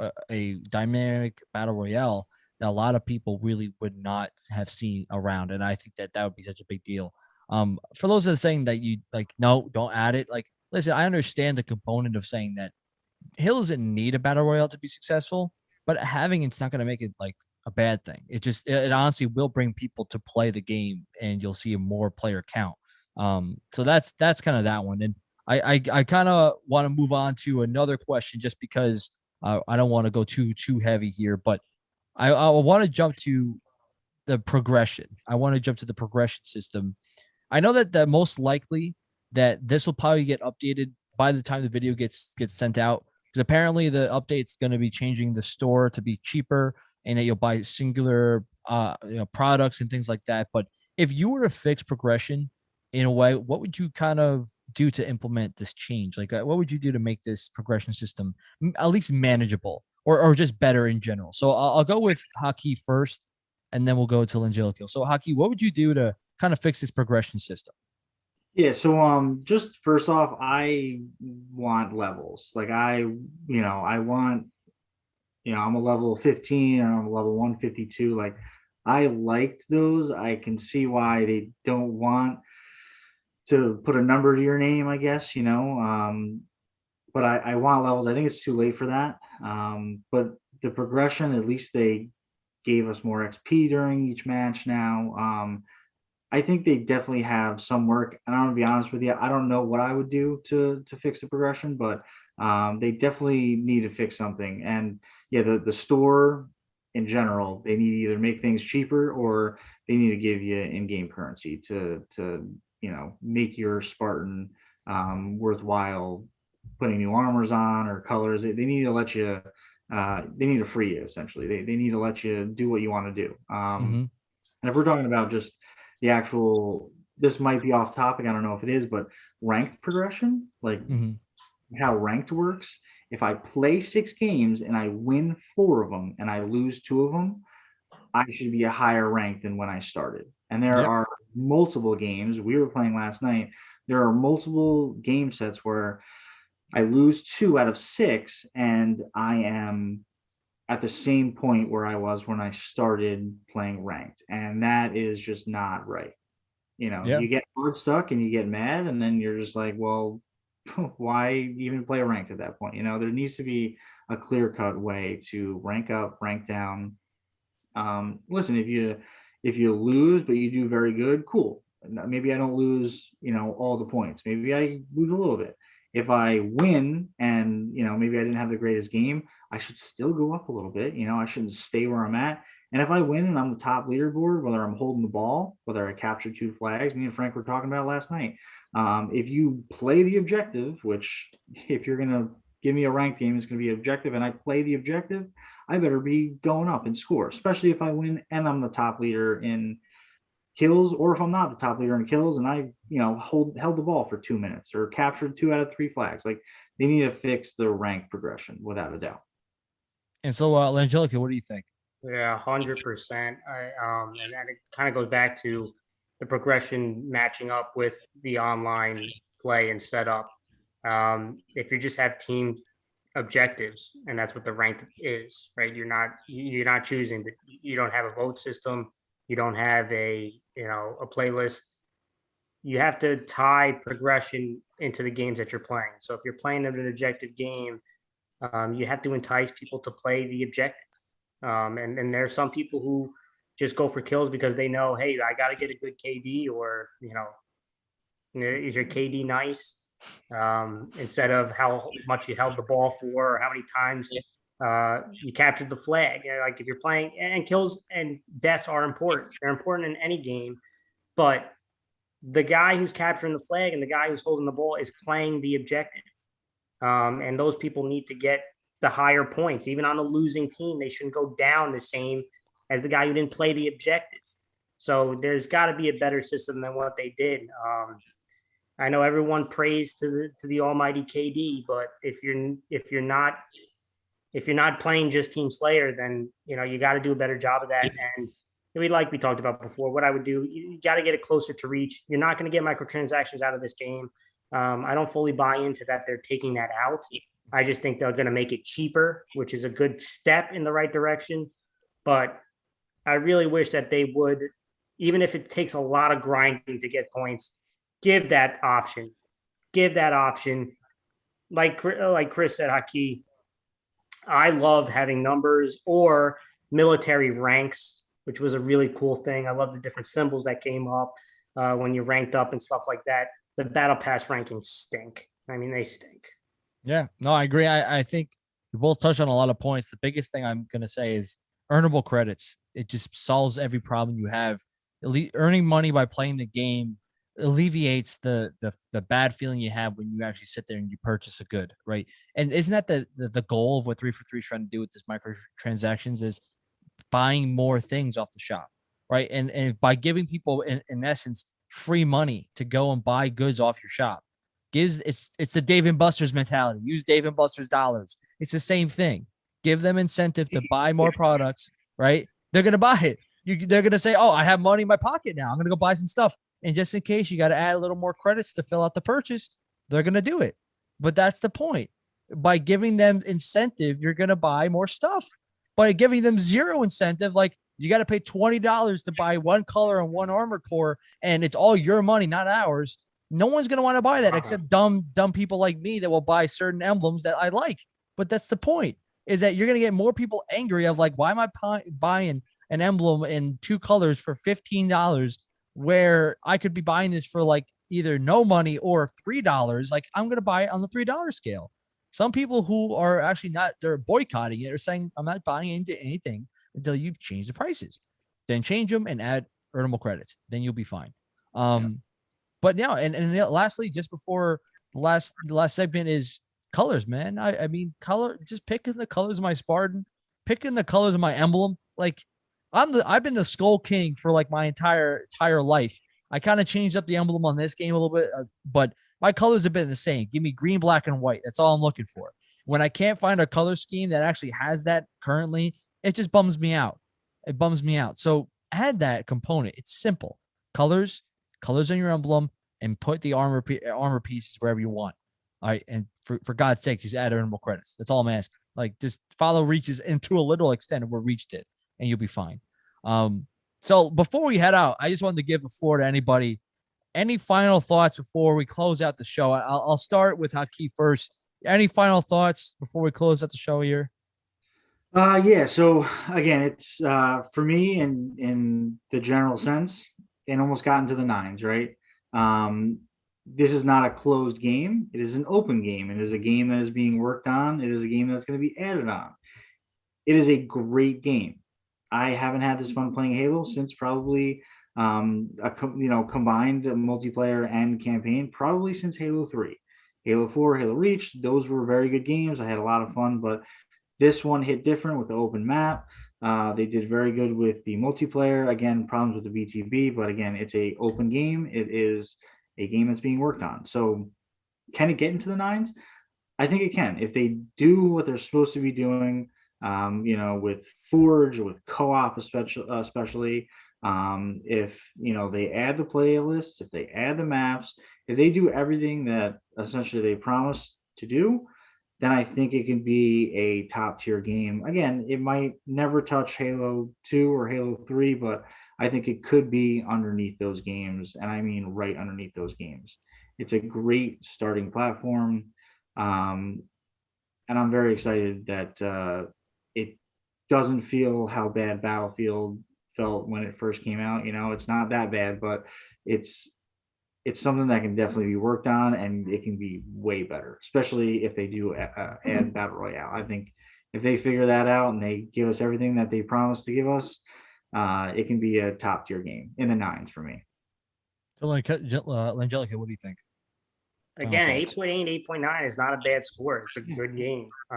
uh, a dynamic battle royale that a lot of people really would not have seen around and I think that that would be such a big deal. Um for those that are saying that you like no don't add it like listen I understand the component of saying that Halo doesn't need a battle royale to be successful but having it's not going to make it like a bad thing. It just it, it honestly will bring people to play the game and you'll see a more player count. Um so that's that's kind of that one and I I, I kind of want to move on to another question just because uh, I don't want to go too too heavy here, but I I want to jump to the progression. I want to jump to the progression system. I know that the most likely that this will probably get updated by the time the video gets gets sent out because apparently the update's going to be changing the store to be cheaper and that you'll buy singular uh you know products and things like that. But if you were to fix progression in a way, what would you kind of do to implement this change? Like, uh, what would you do to make this progression system at least manageable or, or just better in general? So I'll, I'll go with Haki first, and then we'll go to Langelico. So Haki, what would you do to kind of fix this progression system? Yeah, so um just first off, I want levels. Like I, you know, I want, you know, I'm a level 15 and I'm a level 152. Like I liked those. I can see why they don't want to put a number to your name, I guess, you know. Um, but I, I want levels. I think it's too late for that. Um, but the progression, at least they gave us more XP during each match now. Um, I think they definitely have some work. And I'm gonna be honest with you, I don't know what I would do to to fix the progression, but um, they definitely need to fix something. And yeah, the the store in general, they need to either make things cheaper or they need to give you in-game currency to to you know make your Spartan um, worthwhile putting new armors on or colors. They, they need to let you. Uh, they need to free you essentially. They, they need to let you do what you want to do. Um, Mhm. and if we're talking about just the actual, this might be off topic. I don't know if it is, but ranked progression, like Mhm. how ranked works. If I play six games and I win four of them and I lose two of them, I should be a higher rank than when I started. And there Yep. are multiple games we were playing last night. There are multiple game sets where I lose two out of six and I am at the same point where I was when I started playing ranked. And that is just not right. You know, Yeah. you get hard stuck and you get mad, and then you're just like, well, why even play ranked at that point? You know, there needs to be a clear cut way to rank up, rank down. Um, listen, if you if you lose but you do very good, cool. Maybe I don't lose, you know, all the points. Maybe I lose a little bit. If I win and you know maybe I didn't have the greatest game, I should still go up a little bit. You know, I shouldn't stay where I'm at. And if I win and I'm the top leaderboard, whether I'm holding the ball, whether I capture two flags, me and Frank were talking about last night. Um, if you play the objective, which if you're gonna give me a ranked game, it's gonna be objective, and I play the objective, I better be going up in score, especially if I win and I'm the top leader in kills, or if I'm not the top leader in kills and I, you know, hold held the ball for two minutes or captured two out of three flags. Like they need to fix the rank progression without a doubt. And so, uh, Langelica, what do you think? Yeah, hundred percent. I um, and, and it kind of goes back to the progression matching up with the online play and setup. Um, if you just have team objectives, and that's what the rank is, right? You're not you- you're not choosing, but you don't have a vote system. You don't have a you know a playlist. you have to tie progression into the games that you're playing. So if you're playing an objective game, um, you have to entice people to play the objective. Um, and and there are some people who just go for kills because they know, hey, I got to get a good KD, or you know, is your KD nice? Um, instead of how much you held the ball for, or how many times uh, you captured the flag. You know, like if you're playing, and kills and deaths are important. They're important in any game, but the guy who's capturing the flag and the guy who's holding the ball is playing the objective. Um, and those people need to get the higher points. Even on the losing team, they shouldn't go down the same as the guy who didn't play the objective. So there's got to be a better system than what they did. Um, I know everyone prays to the to the almighty KD, but if you're if you're not if you're not playing just Team Slayer, then you know you got to do a better job of that. And we like we talked about before, what I would do, you, got to get it closer to Reach. You're not going to get microtransactions out of this game. Um, I don't fully buy into that. They're taking that out. I just think they're going to make it cheaper, which is a good step in the right direction. But I really wish that they would, even if it takes a lot of grinding to get points, give that option. Give that option. Like like Chris said, Haki, I love having numbers or military ranks, which was a really cool thing. I love the different symbols that came up uh, when you ranked up and stuff like that. The battle pass rankings stink. I mean, they stink. Yeah, no, I agree. I, I think we both touched on a lot of points. The biggest thing I'm going to say is earnable credits. It just solves every problem you have. Earning money by playing the game alleviates the, the the bad feeling you have when you actually sit there and you purchase a good, right? And isn't that the the, the goal of what 343 is trying to do with this microtransactions is buying more things off the shop, right? And and by giving people in, in essence free money to go and buy goods off your shop, gives it's it's the Dave and Buster's mentality. Use Dave and Buster's dollars. It's the same thing. Give them incentive to buy more products, right? They're gonna buy it. You, they're gonna say, "Oh, I have money in my pocket now. I'm gonna go buy some stuff." And just in case you got to add a little more credits to fill out the purchase, they're gonna do it. But that's the point. By giving them incentive, you're gonna buy more stuff. By giving them zero incentive, like you got to pay twenty dollars to buy one color and one armor core, and it's all your money, not ours no one's going to want to buy that uh-huh. except dumb, dumb people like me that will buy certain emblems that I like. But that's the point is that you're going to get more people angry of like, why am I buying an emblem in two colors for $15 where I could be buying this for like either no money or $3. Like I'm going to buy it on the $3 scale. Some people who are actually not, they're boycotting it or saying, I'm not buying into anything until you change the prices, then change them and add earnable credits. Then you'll be fine. Um, but yeah, and and lastly, just before the last the last segment is colors, man. I I mean color, just picking the colors of my Spartan, picking the colors of my emblem. Like I'm the I've been the Skull King for like my entire entire life. I kind of changed up the emblem on this game a little bit, uh, but my colors have been the same. Give me green, black, and white. That's all I'm looking for. When I can't find a color scheme that actually has that currently, it just bums me out. It bums me out. So add that component. It's simple. Colors, colors on your emblem, and put the armor armor pieces wherever you want. All right, and for, for God's sake, just add earnable credits. That's all I'm asking. Like just follow Reach's into a little extent of where reached it, and you'll be fine. Um, so before we head out, I just wanted to give the floor to anybody. Any final thoughts before we close out the show? I'll, I'll start with Haki first. Any final thoughts before we close out the show here? Uh, yeah. So again, it's uh, for me in in the general sense, it almost got into the nines, right? Um, this is not a closed game. It is an open game. It is a game that is being worked on. It is a game that's going to be added on. It is a great game. I haven't had this fun playing Halo since probably um, a you know combined multiplayer and campaign probably since Halo 3. Halo 4, Halo Reach, those were very good games. I had a lot of fun, but this one hit different with the open map. Uh, they did very good with the multiplayer. Again, problems with the BTB, but again, it's a open game. It is a game that's being worked on. So can it get into the nines? I think it can. If they do what they're supposed to be doing, um, you know, with Forge, with co-op especially, especially um, if, you know, they add the playlists, if they add the maps, if they do everything that essentially they promised to do, then I think it can be a top tier game. Again, it might never touch Halo 2 or Halo 3, but I think it could be underneath those games, and I mean right underneath those games. It's a great starting platform, um, and I'm very excited that uh, doesn't feel how bad Battlefield felt when it first came out. You know, it's not that bad, but it's it's something that can definitely be worked on, and it can be way better, especially if they do uh, add battle royale. I think if they figure that out and they give us everything that they promised to give us, uh, it can be a top tier game in the nines for me. So, like, uh, Angelica, what do you think? Again, 8.8, 8.9 is not a bad score. It's a good game. Uh,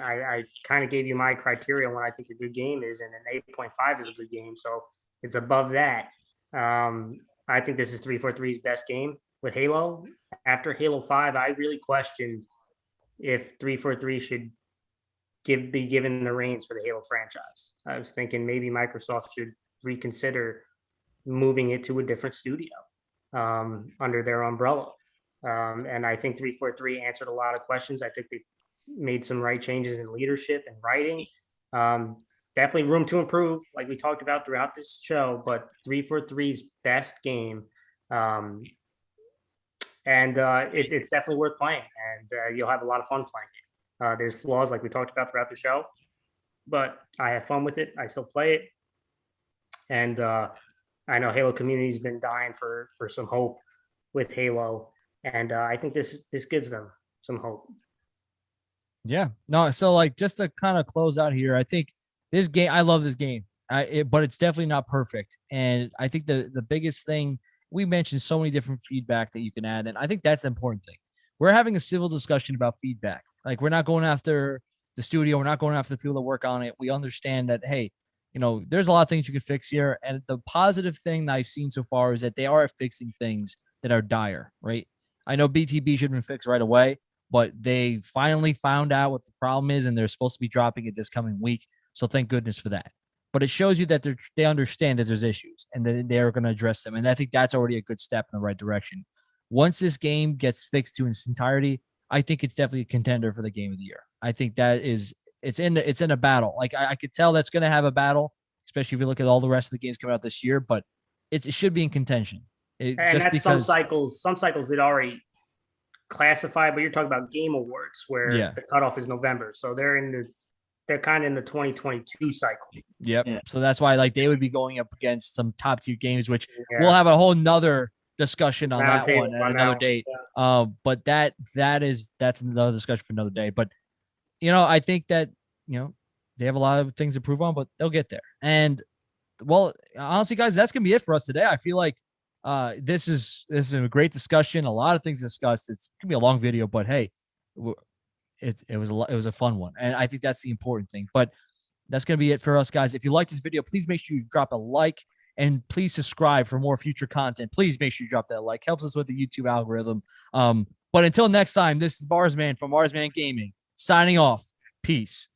I, I kind of gave you my criteria on what I think a good game is, and an 8.5 is a good game. So it's above that. Um, I think this is 343's best game with Halo. After Halo 5, I really questioned if 343 should give be given the reins for the Halo franchise. I was thinking maybe Microsoft should reconsider moving it to a different studio um, under their umbrella. Um, and I think 343 answered a lot of questions. I think they made some right changes in leadership and writing. Um, definitely room to improve, like we talked about throughout this show, but 343's best game. Um, and uh, it, it's definitely worth playing, and uh, you'll have a lot of fun playing it. Uh, there's flaws, like we talked about throughout the show, but I have fun with it. I still play it, and uh, I know Halo community's been dying for for some hope with Halo, and uh, I think this this gives them some hope. Yeah, no. So like, just to kind of close out here, I think this game, I love this game, I, it, but it's definitely not perfect. And I think the the biggest thing we mentioned so many different feedback that you can add, and I think that's the important thing. We're having a civil discussion about feedback. Like we're not going after the studio, we're not going after the people that work on it. We understand that hey, you know, there's a lot of things you can fix here. And the positive thing that I've seen so far is that they are fixing things that are dire, right? I know BTB should have been fixed right away, but they finally found out what the problem is, and they're supposed to be dropping it this coming week. So thank goodness for that. But it shows you that they they understand that there's issues and that they're going to address them. And I think that's already a good step in the right direction. Once this game gets fixed to its entirety, I think it's definitely a contender for the game of the year. I think that is it's in the, it's in a battle. Like I, I could tell that's going to have a battle, especially if you look at all the rest of the games coming out this year. But it should be in contention. It, and that's because, some cycles. Some cycles it already classified, but you're talking about game awards where Yeah. the cutoff is November, so they're in the they're kind of in the 2022 cycle. Yep. Yeah. So that's why like they would be going up against some top tier games, which Yeah. we'll have a whole nother discussion on Round that one at on another that date. yeah. Um, but that that is that's another discussion for another day. But you know, I think that you know they have a lot of things to prove on, but they'll get there. And well, honestly, guys, that's gonna be it for us today. I feel like uh this is this is a great discussion. A lot of things discussed. It's gonna be a long video, but hey, it it was a it was a fun one, and I think that's the important thing. But that's gonna be it for us, guys. If you like this video, please make sure you drop a like and please subscribe for more future content. Please make sure you drop that like. Helps us with the YouTube algorithm. Um, but until next time, this is Barsman from Barsman Gaming signing off. Peace.